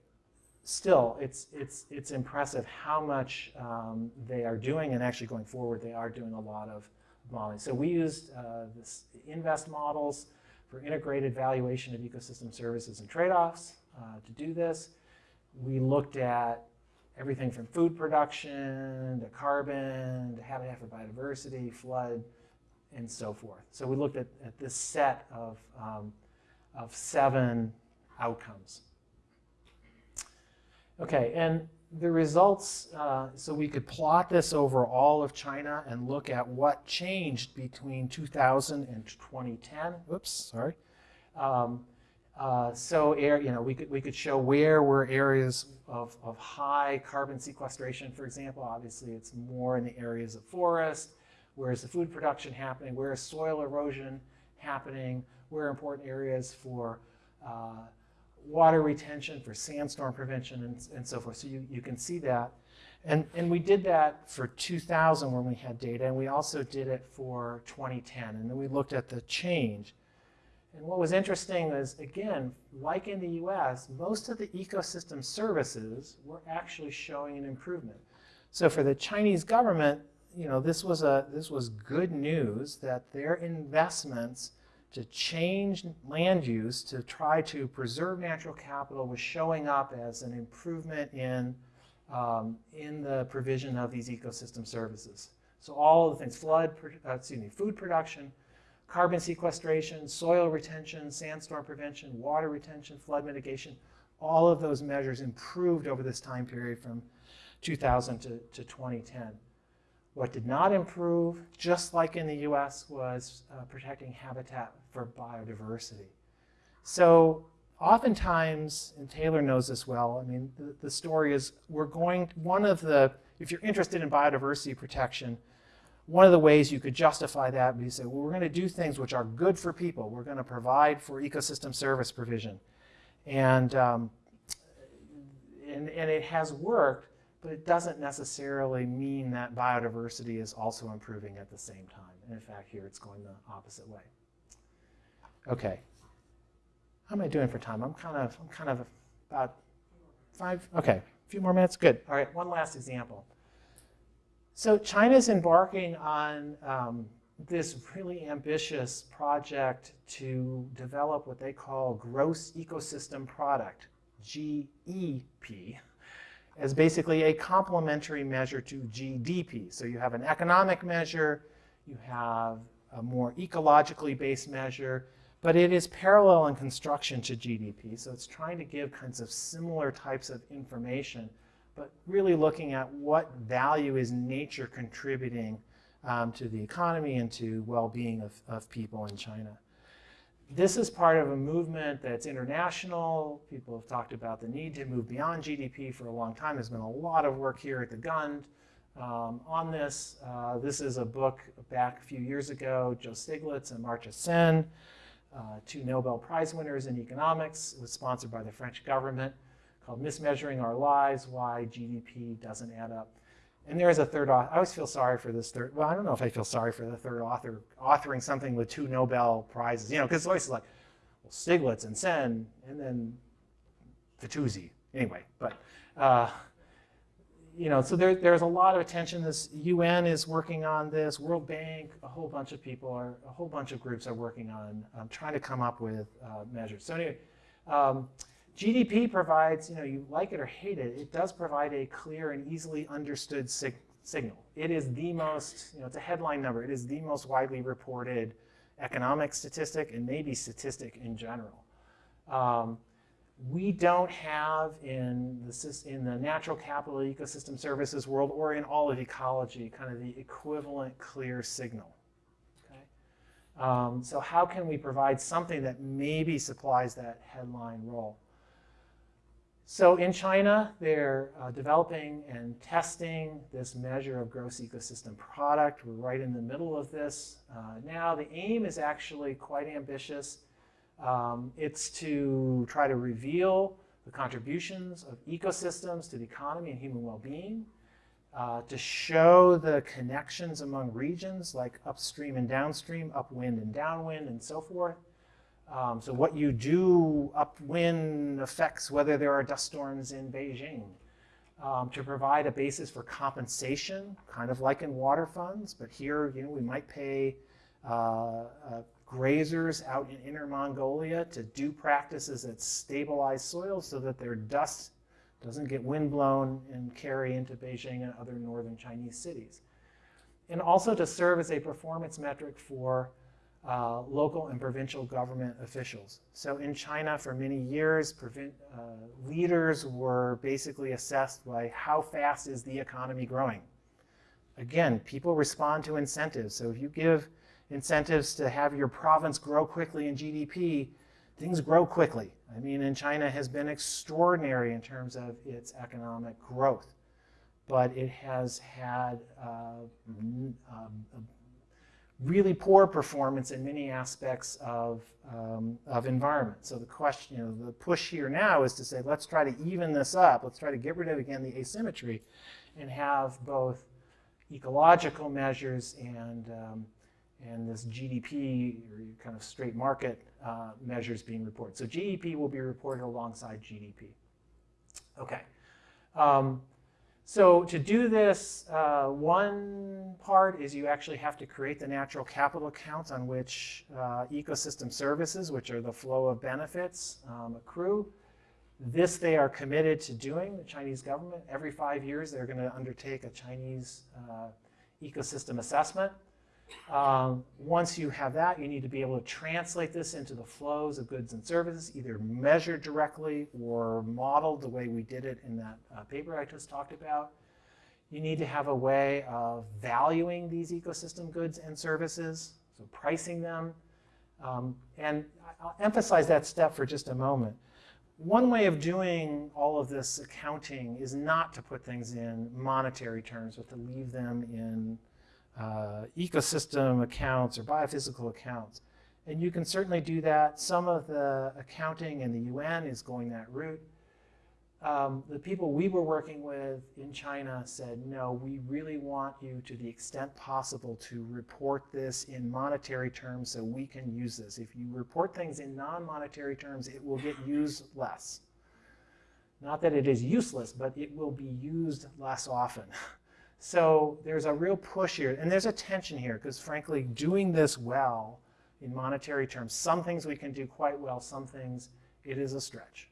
still, it's, it's, it's impressive how much um, they are doing, and actually going forward, they are doing a lot of modeling. So we used uh, this InVEST models for integrated valuation of ecosystem services and trade-offs uh, to do this. We looked at everything from food production to carbon to habitat for biodiversity, flood, and so forth. So we looked at, at this set of, um, of seven outcomes. Okay, and the results, uh, so we could plot this over all of China and look at what changed between 2000 and 2010. Oops, sorry. Um, uh, so air, you know, we could, we could show where were areas of, of high carbon sequestration, for example. Obviously, it's more in the areas of forest. Where is the food production happening? Where is soil erosion happening? Where are important areas for uh, water retention, for sandstorm prevention, and, and so forth. So you, you can see that. And, and we did that for 2000 when we had data, and we also did it for 2010. And then we looked at the change. And what was interesting is, again, like in the US, most of the ecosystem services were actually showing an improvement. So for the Chinese government, you know, this was, a, this was good news that their investments to change land use to try to preserve natural capital was showing up as an improvement in, um, in the provision of these ecosystem services. So all of the things, flood, uh, excuse me, food production, carbon sequestration, soil retention, sandstorm prevention, water retention, flood mitigation, all of those measures improved over this time period from 2000 to, to 2010. What did not improve, just like in the US, was uh, protecting habitat for biodiversity. So oftentimes, and Taylor knows this well, I mean, the, the story is we're going, one of the, if you're interested in biodiversity protection, one of the ways you could justify that would be say, well, we're going to do things which are good for people. We're going to provide for ecosystem service provision. And, um, and, and it has worked, but it doesn't necessarily mean that biodiversity is also improving at the same time. And in fact, here it's going the opposite way. Okay. How am I doing for time? I'm kind of, I'm kind of about five, okay, a few more minutes, good. All right, one last example. So China's embarking on um, this really ambitious project to develop what they call gross ecosystem product, GEP, as basically a complementary measure to GDP. So you have an economic measure, you have a more ecologically based measure, but it is parallel in construction to GDP. So it's trying to give kinds of similar types of information, but really looking at what value is nature contributing um, to the economy and to well-being of, of people in China. This is part of a movement that's international. People have talked about the need to move beyond GDP for a long time. There's been a lot of work here at the Gund um, on this. Uh, this is a book back a few years ago, Joe Stiglitz and Amartya Sen, uh, two Nobel Prize winners in economics. It was sponsored by the French government called Mismeasuring Our Lives, Why GDP Doesn't Add Up. And there is a third author. I always feel sorry for this third. Well, I don't know if I feel sorry for the third author authoring something with two Nobel prizes. You know, because it's always like well, Stiglitz and Sen, and then Fitoussi. Anyway, but uh, you know, so there, there's a lot of attention. This UN is working on this. World Bank, a whole bunch of people are, a whole bunch of groups are working on um, trying to come up with uh, measures. So anyway. Um, GDP provides, you know, you like it or hate it, it does provide a clear and easily understood sig signal. It is the most, you know, it's a headline number. It is the most widely reported economic statistic and maybe statistic in general. Um, we don't have in the, in the natural capital ecosystem services world or in all of ecology kind of the equivalent clear signal. Okay? Um, so how can we provide something that maybe supplies that headline role? So in China, they're uh, developing and testing this measure of gross ecosystem product. We're right in the middle of this uh, now. The aim is actually quite ambitious. Um, it's to try to reveal the contributions of ecosystems to the economy and human well-being, uh, to show the connections among regions like upstream and downstream, upwind and downwind, and so forth, um, so what you do upwind affects whether there are dust storms in Beijing. Um, to provide a basis for compensation, kind of like in water funds, but here, you know, we might pay uh, uh, grazers out in inner Mongolia to do practices that stabilize soils so that their dust doesn't get windblown and carry into Beijing and other northern Chinese cities. And also to serve as a performance metric for uh, local and provincial government officials. So in China, for many years, uh, leaders were basically assessed by how fast is the economy growing. Again, people respond to incentives. So if you give incentives to have your province grow quickly in GDP, things grow quickly. I mean, China has been extraordinary in terms of its economic growth, but it has had uh, um, really poor performance in many aspects of, um, of environment. So the question, you know, the push here now is to say, let's try to even this up. Let's try to get rid of, again, the asymmetry and have both ecological measures and, um, and this GDP, or kind of straight market uh, measures being reported. So GEP will be reported alongside GDP. Okay. Um, so to do this, uh, one part is you actually have to create the natural capital accounts on which uh, ecosystem services, which are the flow of benefits, um, accrue. This they are committed to doing, the Chinese government. Every five years, they're going to undertake a Chinese uh, ecosystem assessment. Um, once you have that, you need to be able to translate this into the flows of goods and services, either measured directly or modeled the way we did it in that uh, paper I just talked about. You need to have a way of valuing these ecosystem goods and services, so pricing them. Um, and I'll emphasize that step for just a moment. One way of doing all of this accounting is not to put things in monetary terms, but to leave them in uh, ecosystem accounts or biophysical accounts. And you can certainly do that. Some of the accounting in the UN is going that route. um, the people we were working with in China said, no, we really want you to the extent possible to report this in monetary terms so we can use this. If you report things in non-monetary terms, it will get used less. Not that it is useless, but it will be used less often. So there's a real push here, and there's a tension here, because frankly, doing this well in monetary terms, some things we can do quite well, some things it is a stretch.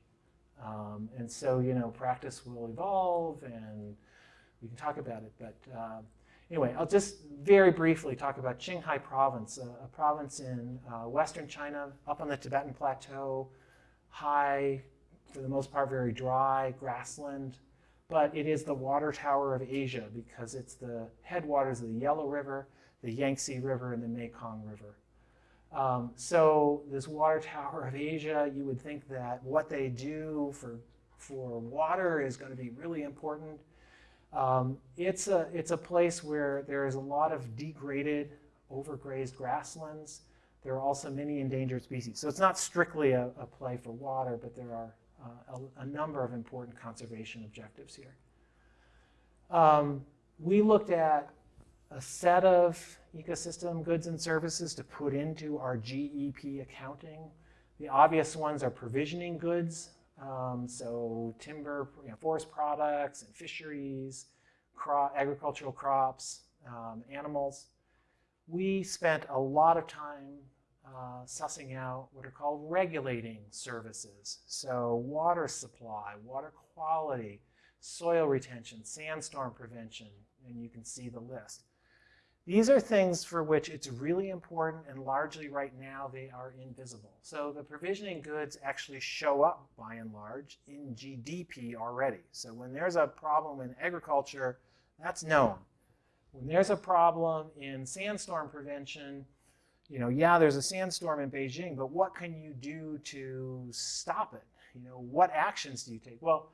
Um, and so, you know, practice will evolve, and we can talk about it. But uh, anyway, I'll just very briefly talk about Qinghai Province, a, a province in uh, western China, up on the Tibetan Plateau, high, for the most part, very dry, grassland but it is the water tower of Asia because it's the headwaters of the Yellow River, the Yangtze River, and the Mekong River. Um, so this water tower of Asia, you would think that what they do for, for water is going to be really important. Um, it's, a, it's a place where there is a lot of degraded, overgrazed grasslands. There are also many endangered species. So it's not strictly a, a play for water, but there are uh, a, a, number of important conservation objectives here. Um, we looked at a set of ecosystem goods and services to put into our GEP accounting. The obvious ones are provisioning goods, um, so timber, you know, forest products and fisheries, crop, agricultural crops, um, animals. We spent a lot of time uh, sussing out what are called regulating services. So water supply, water quality, soil retention, sandstorm prevention, and you can see the list. These are things for which it's really important and largely right now they are invisible. So the provisioning goods actually show up by and large in GDP already. So when there's a problem in agriculture, that's known. When there's a problem in sandstorm prevention, you know, yeah, there's a sandstorm in Beijing, but what can you do to stop it? You know, what actions do you take? Well,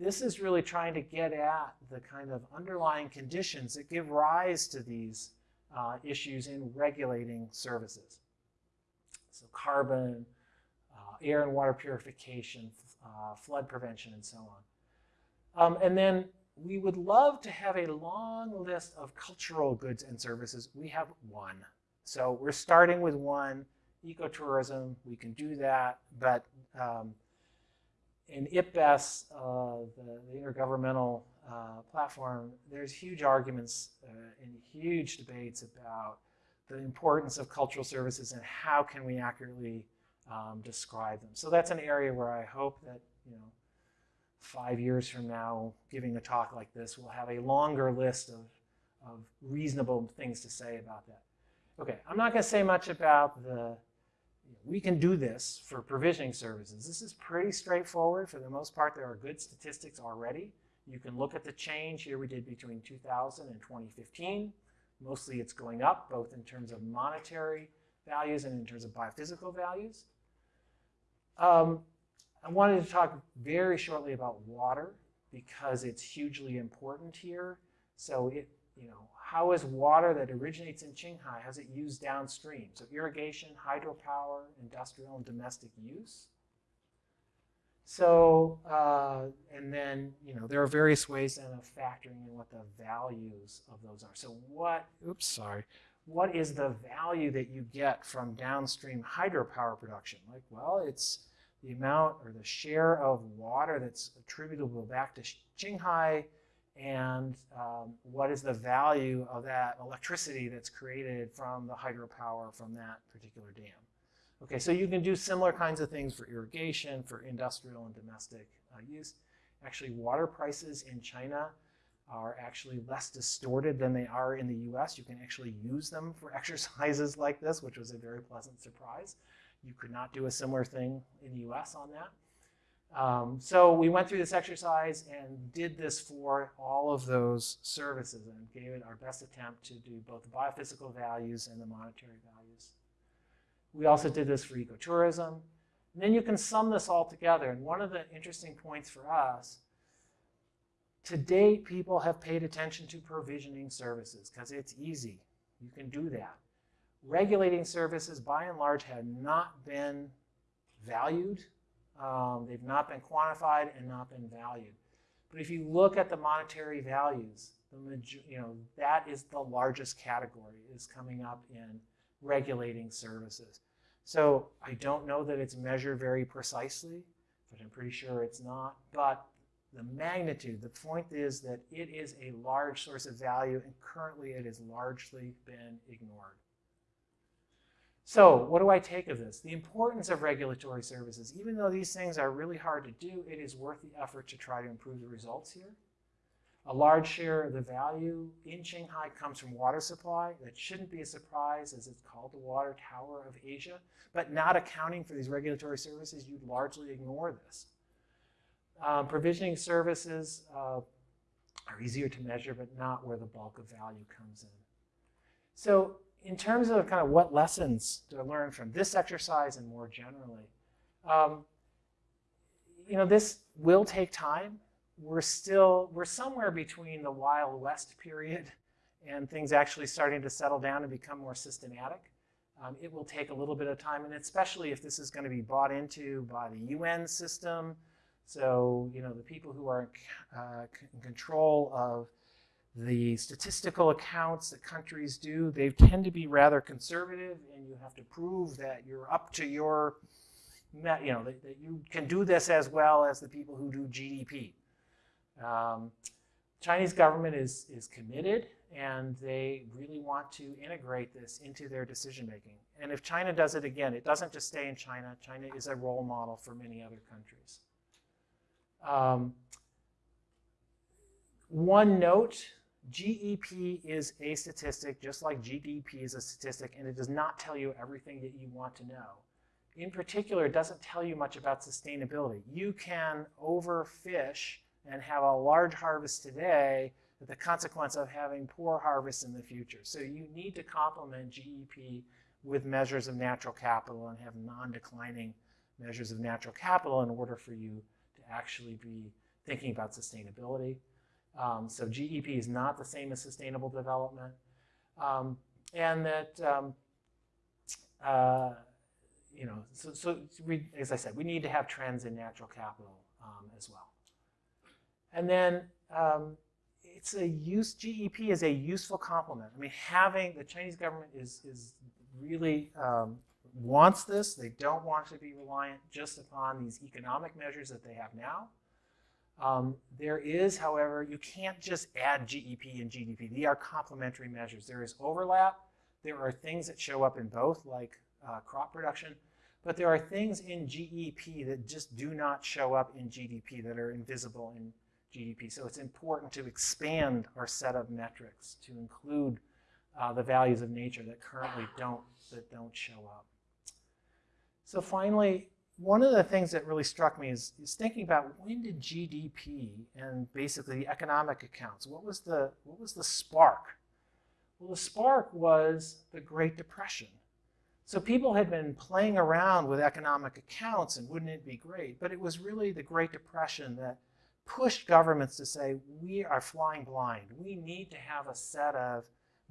this is really trying to get at the kind of underlying conditions that give rise to these uh, issues in regulating services. So carbon, uh, air and water purification, uh, flood prevention, and so on. Um, and then we would love to have a long list of cultural goods and services. We have one. So we're starting with one, ecotourism, we can do that, but um, in IPBES, uh, the, the, intergovernmental uh, platform, there's huge arguments uh, and huge debates about the importance of cultural services and how can we accurately um, describe them. So that's an area where I hope that, you know, five years from now, giving a talk like this, we'll have a longer list of, of reasonable things to say about that. Okay, I'm not going to say much about the, we can do this for provisioning services. This is pretty straightforward. For the most part, there are good statistics already. You can look at the change here we did between 2000 and 2015. Mostly it's going up, both in terms of monetary values and in terms of biophysical values. Um, I wanted to talk very shortly about water because it's hugely important here. So it, you know, how is water that originates in Qinghai, how's it used downstream? So irrigation, hydropower, industrial and domestic use. So, uh, and then, you know, there are various ways then of factoring in what the values of those are. So what, oops, sorry, what is the value that you get from downstream hydropower production? Like, well, it's the amount or the share of water that's attributable back to Qinghai and um, what is the value of that electricity that's created from the hydropower from that particular dam. Okay, so you can do similar kinds of things for irrigation, for industrial and domestic uh, use. Actually, water prices in China are actually less distorted than they are in the US. You can actually use them for exercises like this, which was a very pleasant surprise. You could not do a similar thing in the US on that. Um, so we went through this exercise and did this for all of those services and gave it our best attempt to do both the biophysical values and the monetary values. We also did this for ecotourism. And then you can sum this all together. And one of the interesting points for us, to date, people have paid attention to provisioning services because it's easy. You can do that. Regulating services, by and large, have not been valued Um, they've not been quantified and not been valued. But if you look at the monetary values, the you know that is the largest category is coming up in regulating services. So I don't know that it's measured very precisely, but I'm pretty sure it's not. But the magnitude, the point is that it is a large source of value, and currently it has largely been ignored. So, what do I take of this? The importance of regulatory services. Even though these things are really hard to do, it is worth the effort to try to improve the results here. A large share of the value in Qinghai comes from water supply. That shouldn't be a surprise as it's called the water tower of Asia. But not accounting for these regulatory services, you'd largely ignore this. Um, provisioning services uh, are easier to measure, but not where the bulk of value comes in. So in terms of kind of what lessons to learn from this exercise and more generally, um, you know, this will take time. We're still, we're somewhere between the Wild West period and things actually starting to settle down and become more systematic. Um, it will take a little bit of time, and especially if this is going to be bought into by the UN system. So, you know, the people who are uh, in control of the statistical accounts that countries do, they tend to be rather conservative, and you have to prove that you're up to your, met you know, that, that you can do this as well as the people who do GDP. Um, Chinese government is, is committed, and they really want to integrate this into their decision making. And if China does it again, it doesn't just stay in China. China is a role model for many other countries. Um, one note, GEP is a statistic, just like GDP is a statistic, and it does not tell you everything that you want to know. In particular, it doesn't tell you much about sustainability. You can overfish and have a large harvest today with the consequence of having poor harvests in the future. So you need to complement GEP with measures of natural capital and have non-declining measures of natural capital in order for you to actually be thinking about sustainability. Um, so GEP is not the same as sustainable development. Um, and that, um, uh, you know, so, so we, as I said, we need to have trends in natural capital um, as well. And then um, it's a use, GEP is a useful complement. I mean, having, the Chinese government is, is really um, wants this. They don't want to be reliant just upon these economic measures that they have now. Um, there is, however, you can't just add GEP and GDP. They are complementary measures. There is overlap. There are things that show up in both, like uh, crop production, but there are things in GEP that just do not show up in GDP that are invisible in GDP. So it's important to expand our set of metrics to include uh, the values of nature that currently don't that don't show up. So finally, one of the things that really struck me is, is thinking about when did GDP and basically the economic accounts, what was the, what was the spark? Well, the spark was the Great Depression. So people had been playing around with economic accounts and wouldn't it be great? But it was really the Great Depression that pushed governments to say, we are flying blind. We need to have a set of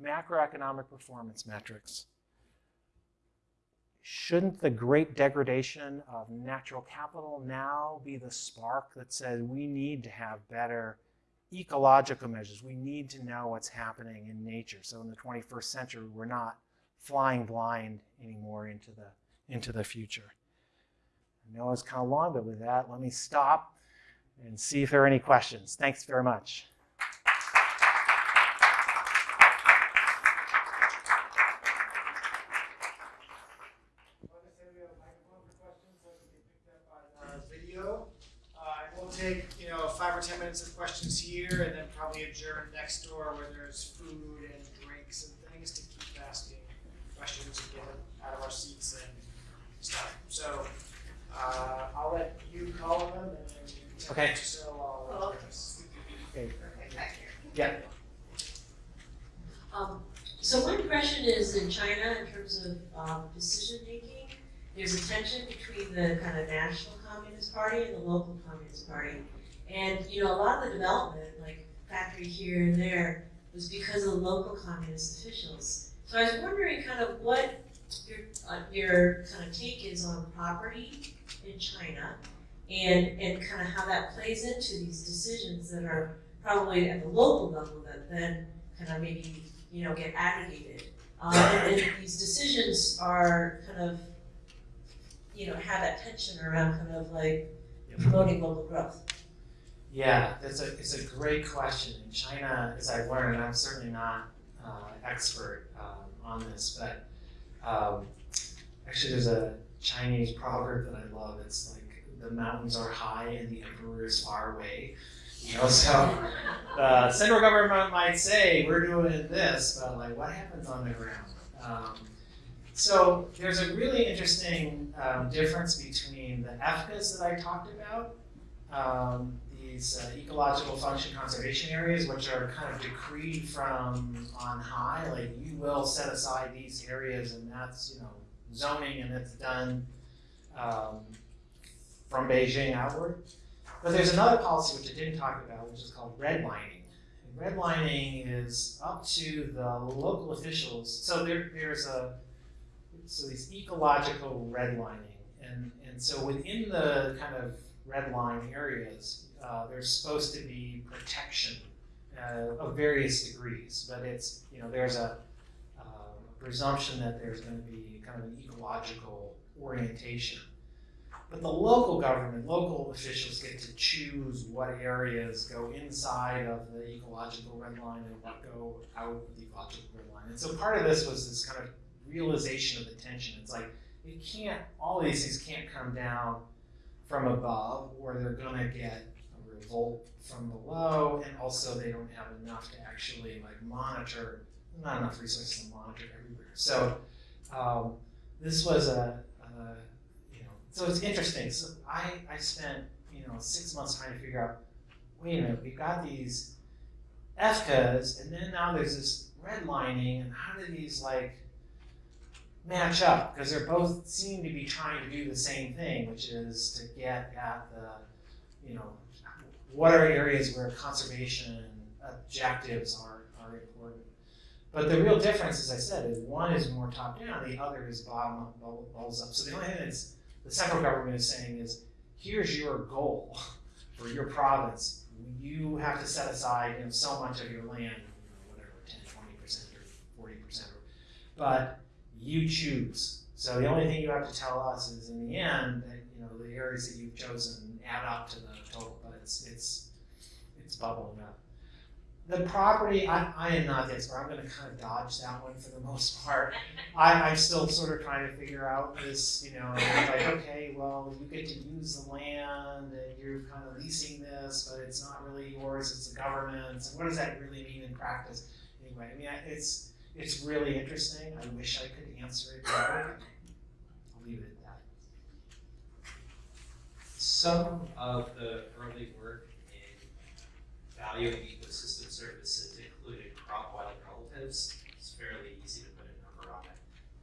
macroeconomic performance metrics shouldn't the great degradation of natural capital now be the spark that says we need to have better ecological measures? We need to know what's happening in nature. So in the 21st century, we're not flying blind anymore into the, into the future. I know it's kind of long, but with that, let me stop and see if there are any questions. Thanks very much. video. Uh, and we'll take, you know, five or 10 minutes of questions here and then probably adjourn next door where there's food and drinks and things to keep asking questions and get out of our seats and stuff. So uh, I'll let you call them and then you can Okay. so I'll uh, Okay. back here. Yeah. Um, so one question is in China, in terms of, um, decision making, there's a tension between the kind of national communist party and the local communist party. And, you know, a lot of the development, like factory here and there, was because of local communist officials. So I was wondering kind of what your, uh, your kind of take is on property in China and, and kind of how that plays into these decisions that are probably at the local level that then kind of maybe, you know, get aggregated. Um, and, and these decisions are kind of, you know, have that tension around kind of like promoting local growth. Yeah, that's a, it's a great question. In China, as I've learned, I'm certainly not uh, expert um, on this, but um, actually there's a Chinese proverb that I love. It's like the mountains are high and the emperor is far away. You know, so the central government might say we're doing this, but like what happens on the ground? Um, so there's a really interesting um, difference between the EFCAs that I talked about, um, these uh, ecological function conservation areas, which are kind of decreed from on high, like you will set aside these areas and that's, you know, zoning and it's done um, from Beijing outward. But there's another policy which I didn't talk about, which is called redlining. And redlining is up to the local officials. So there, there's a so these ecological redlining, and and so within the kind of redline areas, uh, there's supposed to be protection uh, of various degrees, but it's you know there's a, uh, presumption that there's going to be kind of an ecological orientation. But the local government, local officials get to choose what areas go inside of the ecological red line and what go out of the ecological red line. And so part of this was this kind of realization of the tension. It's like it can't, all these things can't come down from above, or they're gonna get a revolt from below, and also they don't have enough to actually like monitor, not enough resources to monitor everywhere. So um, this was a, you know, so it's interesting. So I, I spent, you know, six months trying to figure out, wait a minute, we've got these FCAs, and then now there's this redlining, and how do these like match up because they're both seem to be trying to do the same thing, which is to get at the, you know, what are areas where conservation objectives are, are important. But the real difference, as I said, is one is more top down, the other is bottom up, balls up. So the only thing that's the central government is saying is, here's your goal for your province. You have to set aside you know, so much of your land, you know, whatever, 10, 20% or 40%. But you choose. So the only thing you have to tell us is in the end that you know the areas that you've chosen add up to the total, it's it's it's bubbling up. The property, I, I am not the expert. I'm going to kind of dodge that one for the most part. I, I'm still sort of trying to figure out this, you know, like, okay, well, you get to use the land and you're kind of leasing this, but it's not really yours, it's the government's. What does that really mean in practice? Anyway, I mean, it's, it's really interesting. I wish I could answer it better. I'll leave it. Some of the early work in valuing ecosystem services included crop wild relatives. It's fairly easy to put a number on it.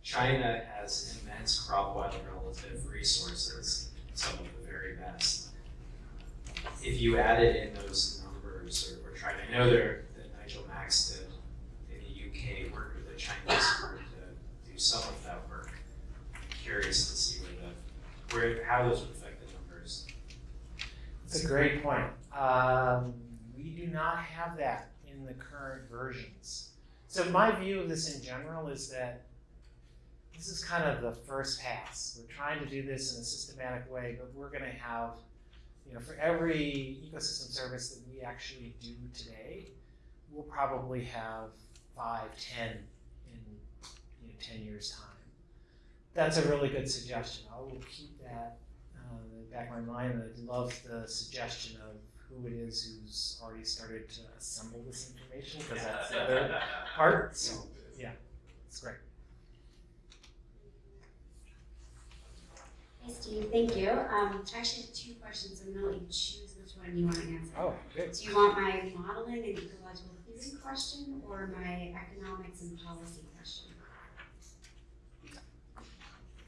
China has immense crop wild relative resources, some of the very best. If you added in those numbers or, or tried, I know there that Nigel Maxted in the UK worked with a Chinese group to do some of that work. I'm curious to see where the where how those would the. It's a great point. Um, we do not have that in the current versions. So my view of this in general is that this is kind of the first pass. We're trying to do this in a systematic way, but we're going to have, you know, for every ecosystem service that we actually do today, we'll probably have five, ten in you know, ten years' time. That's a really good suggestion. I will keep that uh, in the back of my mind. I'd love the suggestion of who it is who's already started to assemble this information because that's the other part. So yeah, it's great. Hey Steve, thank you. Um, I actually have two questions. I'm gonna let you choose which one you want to answer. Oh, good. Do you want my modeling and ecological theory question or my economics and policy question?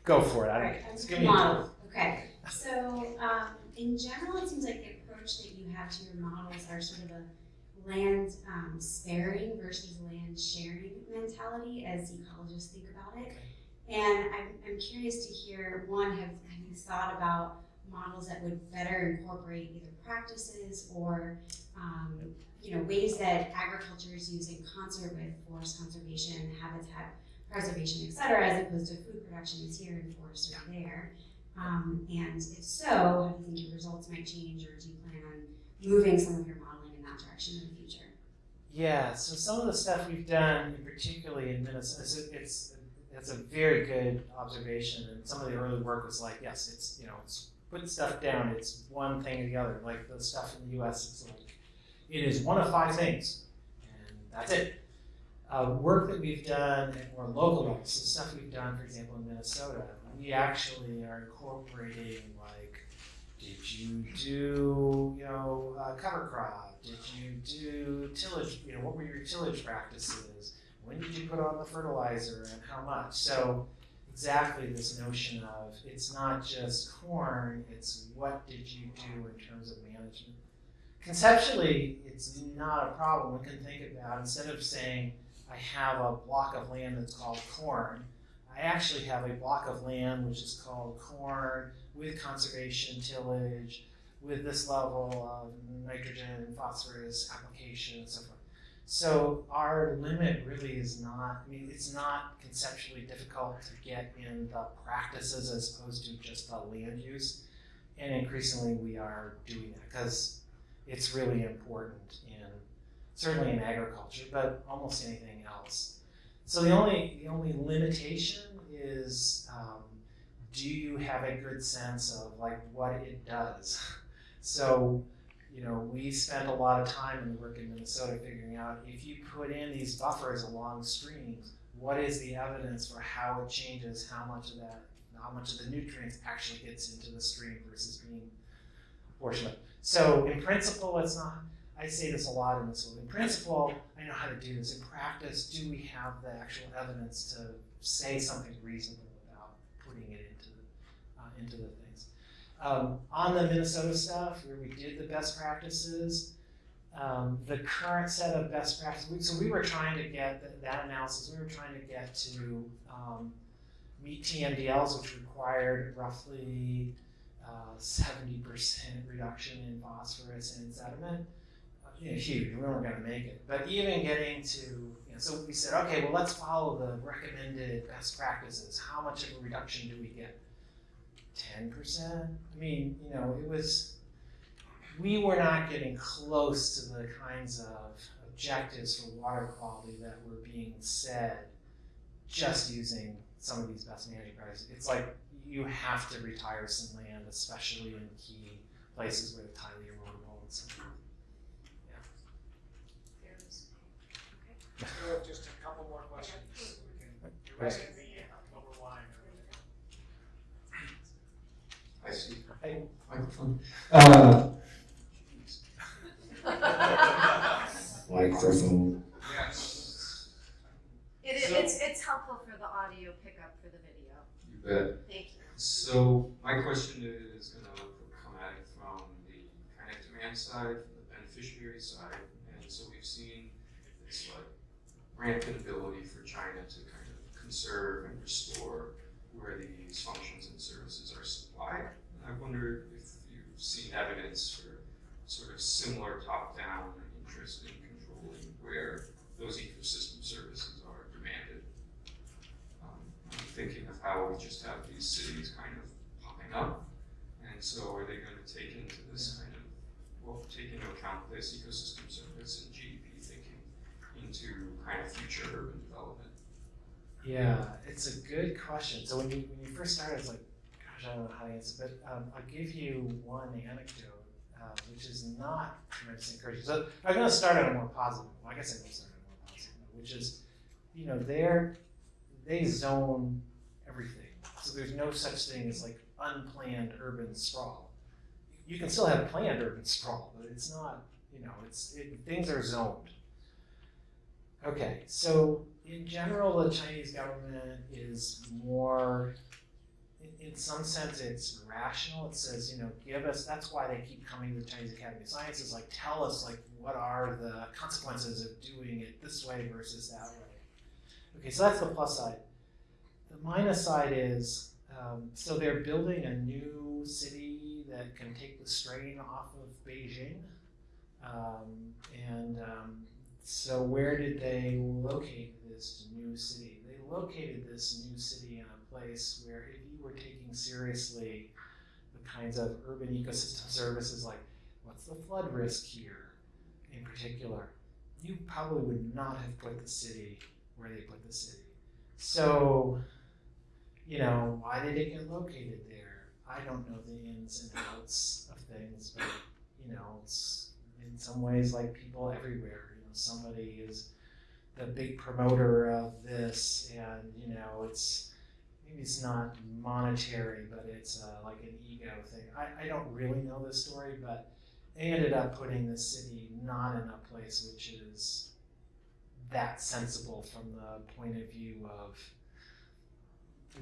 Go for it. I Alright, don't, I'm just give me a model. Okay, so, um, in general, it seems like the approach that you have to your models are sort of a land, um, sparing versus land sharing mentality as ecologists think about it. And I'm, I'm curious to hear, one, have, have you thought about models that would better incorporate either practices or, um, you know, ways that agriculture is used in concert with forest conservation, habitat preservation, et cetera, as opposed to food production is here and forests are there. Um, and if so, how do you think your results might change, or do you plan on moving some of your modeling in that direction in the future? Yeah, so some of the stuff we've done, particularly in Minnesota, it's, it's, a very good observation. And some of the early work was like, yes, it's, you know, it's put stuff down, it's one thing or the other. Like the stuff in the US, it's like, it is one of five things, and that's it. Uh, work that we've done at more local stuff we've done, for example, in Minnesota, we actually are incorporating like, did you do, you know, uh, cover crop? Did you do tillage? You know, what were your tillage practices? When did you put on the fertilizer and how much? So exactly this notion of it's not just corn, it's what did you do in terms of management. Conceptually, it's not a problem. We can think about instead of saying I have a block of land that's called corn, I actually have a block of land which is called corn with conservation tillage, with this level of nitrogen, and phosphorus application, and so forth. So our limit really is not, I mean, it's not conceptually difficult to get in the practices as opposed to just the land use. And increasingly we are doing that because it's really important in, certainly in agriculture, but almost anything else. So the only, the only limitation is, um, do you have a good sense of like what it does? So, you know, we spent a lot of time in the work in Minnesota figuring out if you put in these buffers along streams, what is the evidence for how it changes how much of that, how much of the nutrients actually gets into the stream versus being portion of. So in principle, it's not, I say this a lot in this one. In principle, I know how to do this. In practice, do we have the actual evidence to say something reasonable without putting it into the, uh, into the things? Um, on the Minnesota stuff, where we did the best practices, um, the current set of best practices, so we were trying to get th- that analysis, we were trying to get to um, meet TMDLs, which required roughly uh, 70% reduction in phosphorus and sediment. You know, huge, we weren't going to make it. But even getting to, you know, so we said, okay, well, let's follow the recommended best practices. How much of a reduction do we get? 10%? I mean, you know, it was, we were not getting close to the kinds of objectives for water quality that were being said just using some of these best management practices. It's like you have to retire some land, especially in key places where it's highly erodible and so. We have just a couple more questions. We can, the rest can be over line. I see. Hey. Microphone. Uh, Microphone. Yes. It, So- it's, it's helpful for the audio pickup for the video. You bet. Thank you. So my question is gonna come at it from the kind of demand side, from the beneficiary side, and so we've seen this like rampant ability for China to kind of conserve and restore where these functions and services are supplied. And I wonder if you've seen evidence for sort of similar top-down interest in controlling where those ecosystem services are demanded. Um, I'm thinking of how we just have these cities kind of popping up. And so are they gonna take into this kind of, well, take into account this ecosystem service and thinking into kind of future urban development? Yeah, it's a good question. So when you when you first started, it's like, gosh, I don't know how to answer. But um, I'll give you one anecdote, uh, which is not tremendously encouraging. So I'm going to start on a more positive. Well, I guess going to start on a more positive, which is, you know, they're they zone everything. So there's no such thing as like unplanned urban sprawl. You can still have planned urban sprawl, but it's not. You know, it's it, things are zoned. Okay, so in general, the Chinese government is more, in, some sense, it's rational. It says, you know, give us, that's why they keep coming to the Chinese Academy of Sciences, like, tell us, like, what are the consequences of doing it this way versus that way. Okay, so that's the plus side. the minus side is, um, so they're building a new city that can take the strain off of Beijing. Um, and um, so where did they locate this new city? They located this new city in a place where if you were taking seriously the kinds of urban ecosystem services like what's the flood risk here in particular, you probably would not have put the city where they put the city. So, you know, why did it get located there? I don't know the ins and outs of things, but you know, it's in some ways like people everywhere. Somebody is the big promoter of this, and you know, it's maybe it's not monetary, but it's uh, like an ego thing. I, I don't really know the story, but they ended up putting the city not in a place which is that sensible from the point of view of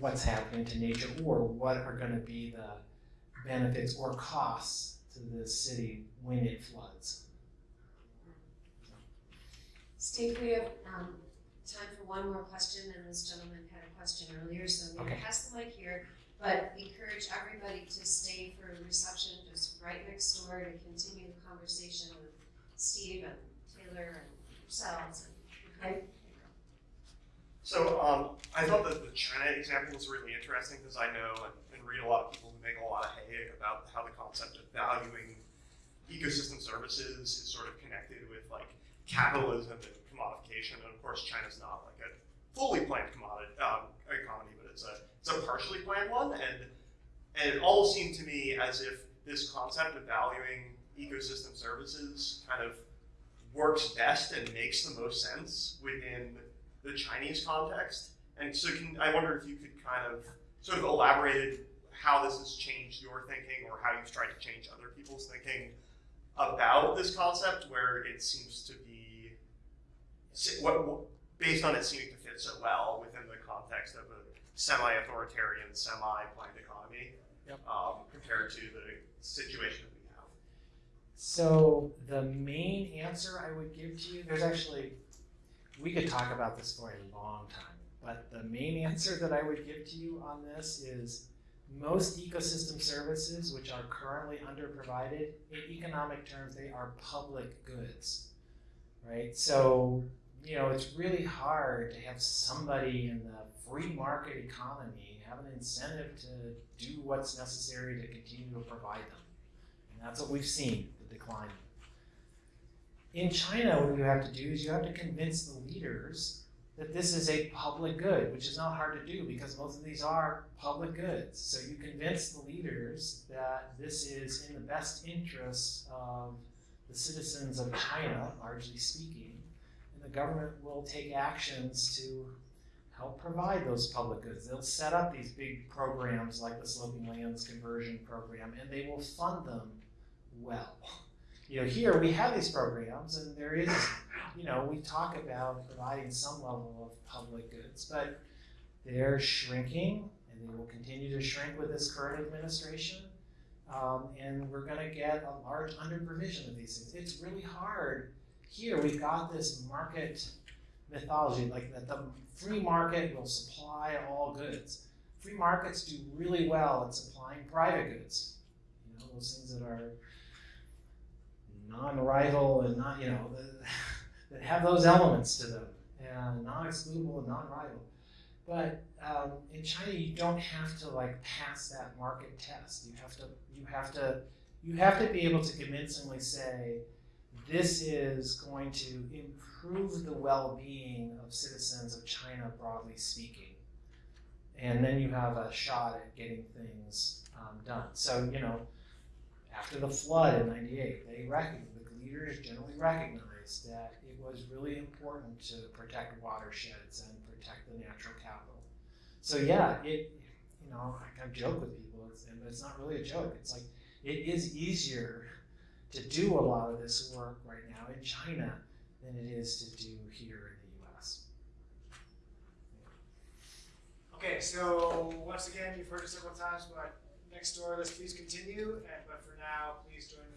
what's happening to nature or what are going to be the benefits or costs to the city when it floods. Steve, we have um, time for one more question, and this gentleman had a question earlier, so I'm going Okay. to pass the mic here. But encourage everybody to stay for reception, just right next door to continue the conversation with Steve and Taylor and yourselves. Okay? So um, I thought that the China example was really interesting because I know and, and read a lot of people who make a lot of hay about how the concept of valuing ecosystem services is sort of connected with like capitalism and commodification. And of course, China's not like a fully planned commodity um, economy, but it's a it's a partially planned one. And and it all seemed to me as if this concept of valuing ecosystem services kind of works best and makes the most sense within the Chinese context. And so can, I wonder if you could kind of sort of elaborated how this has changed your thinking or how you've tried to change other people's thinking about this concept where it seems to be, what, what- based on it seeming to fit so well within the context of a semi-authoritarian, semi-planned economy Yep. um, compared to the situation that we have. So the main answer I would give to you, there's actually, we could talk about this for a long time, but the main answer that I would give to you on this is most ecosystem services which are currently underprovided, in economic terms, they are public goods, right? So, you know, it's really hard to have somebody in the free market economy have an incentive to do what's necessary to continue to provide them. And that's what we've seen, the decline. In China, what you have to do is you have to convince the leaders that this is a public good, which is not hard to do because most of these are public goods. So you convince the leaders that this is in the best interests of the citizens of China, largely speaking, the government will take actions to help provide those public goods. They'll set up these big programs like the Sloping Lands Conversion Program, and they will fund them well. You know, here we have these programs, and there is, you know, we talk about providing some level of public goods, but they're shrinking, and they will continue to shrink with this current administration. Um, and we're going to get a large underprovision of these things. It's really hard. Here we've got this market mythology, like that the free market will supply all goods. Free markets do really well at supplying private goods. You know, those things that are non-rival and not, you know, that have those elements to them and non-excludable and non-rival. But um, in China, you don't have to like pass that market test. You have to, you have to, you have to be able to convincingly say, this is going to improve the well-being of citizens of China, broadly speaking. And then you have a shot at getting things um, done. So you know, after the flood in '98, they recognized the leaders generally recognized that it was really important to protect watersheds and protect the natural capital. So yeah, it you know I, I joke with people, but it's not really a joke. It's like it is easier to do a lot of this work right now in China than it is to do here in the U.S. Okay, so once again, you've heard it several times, but next door, let's please continue, and, but for now, please join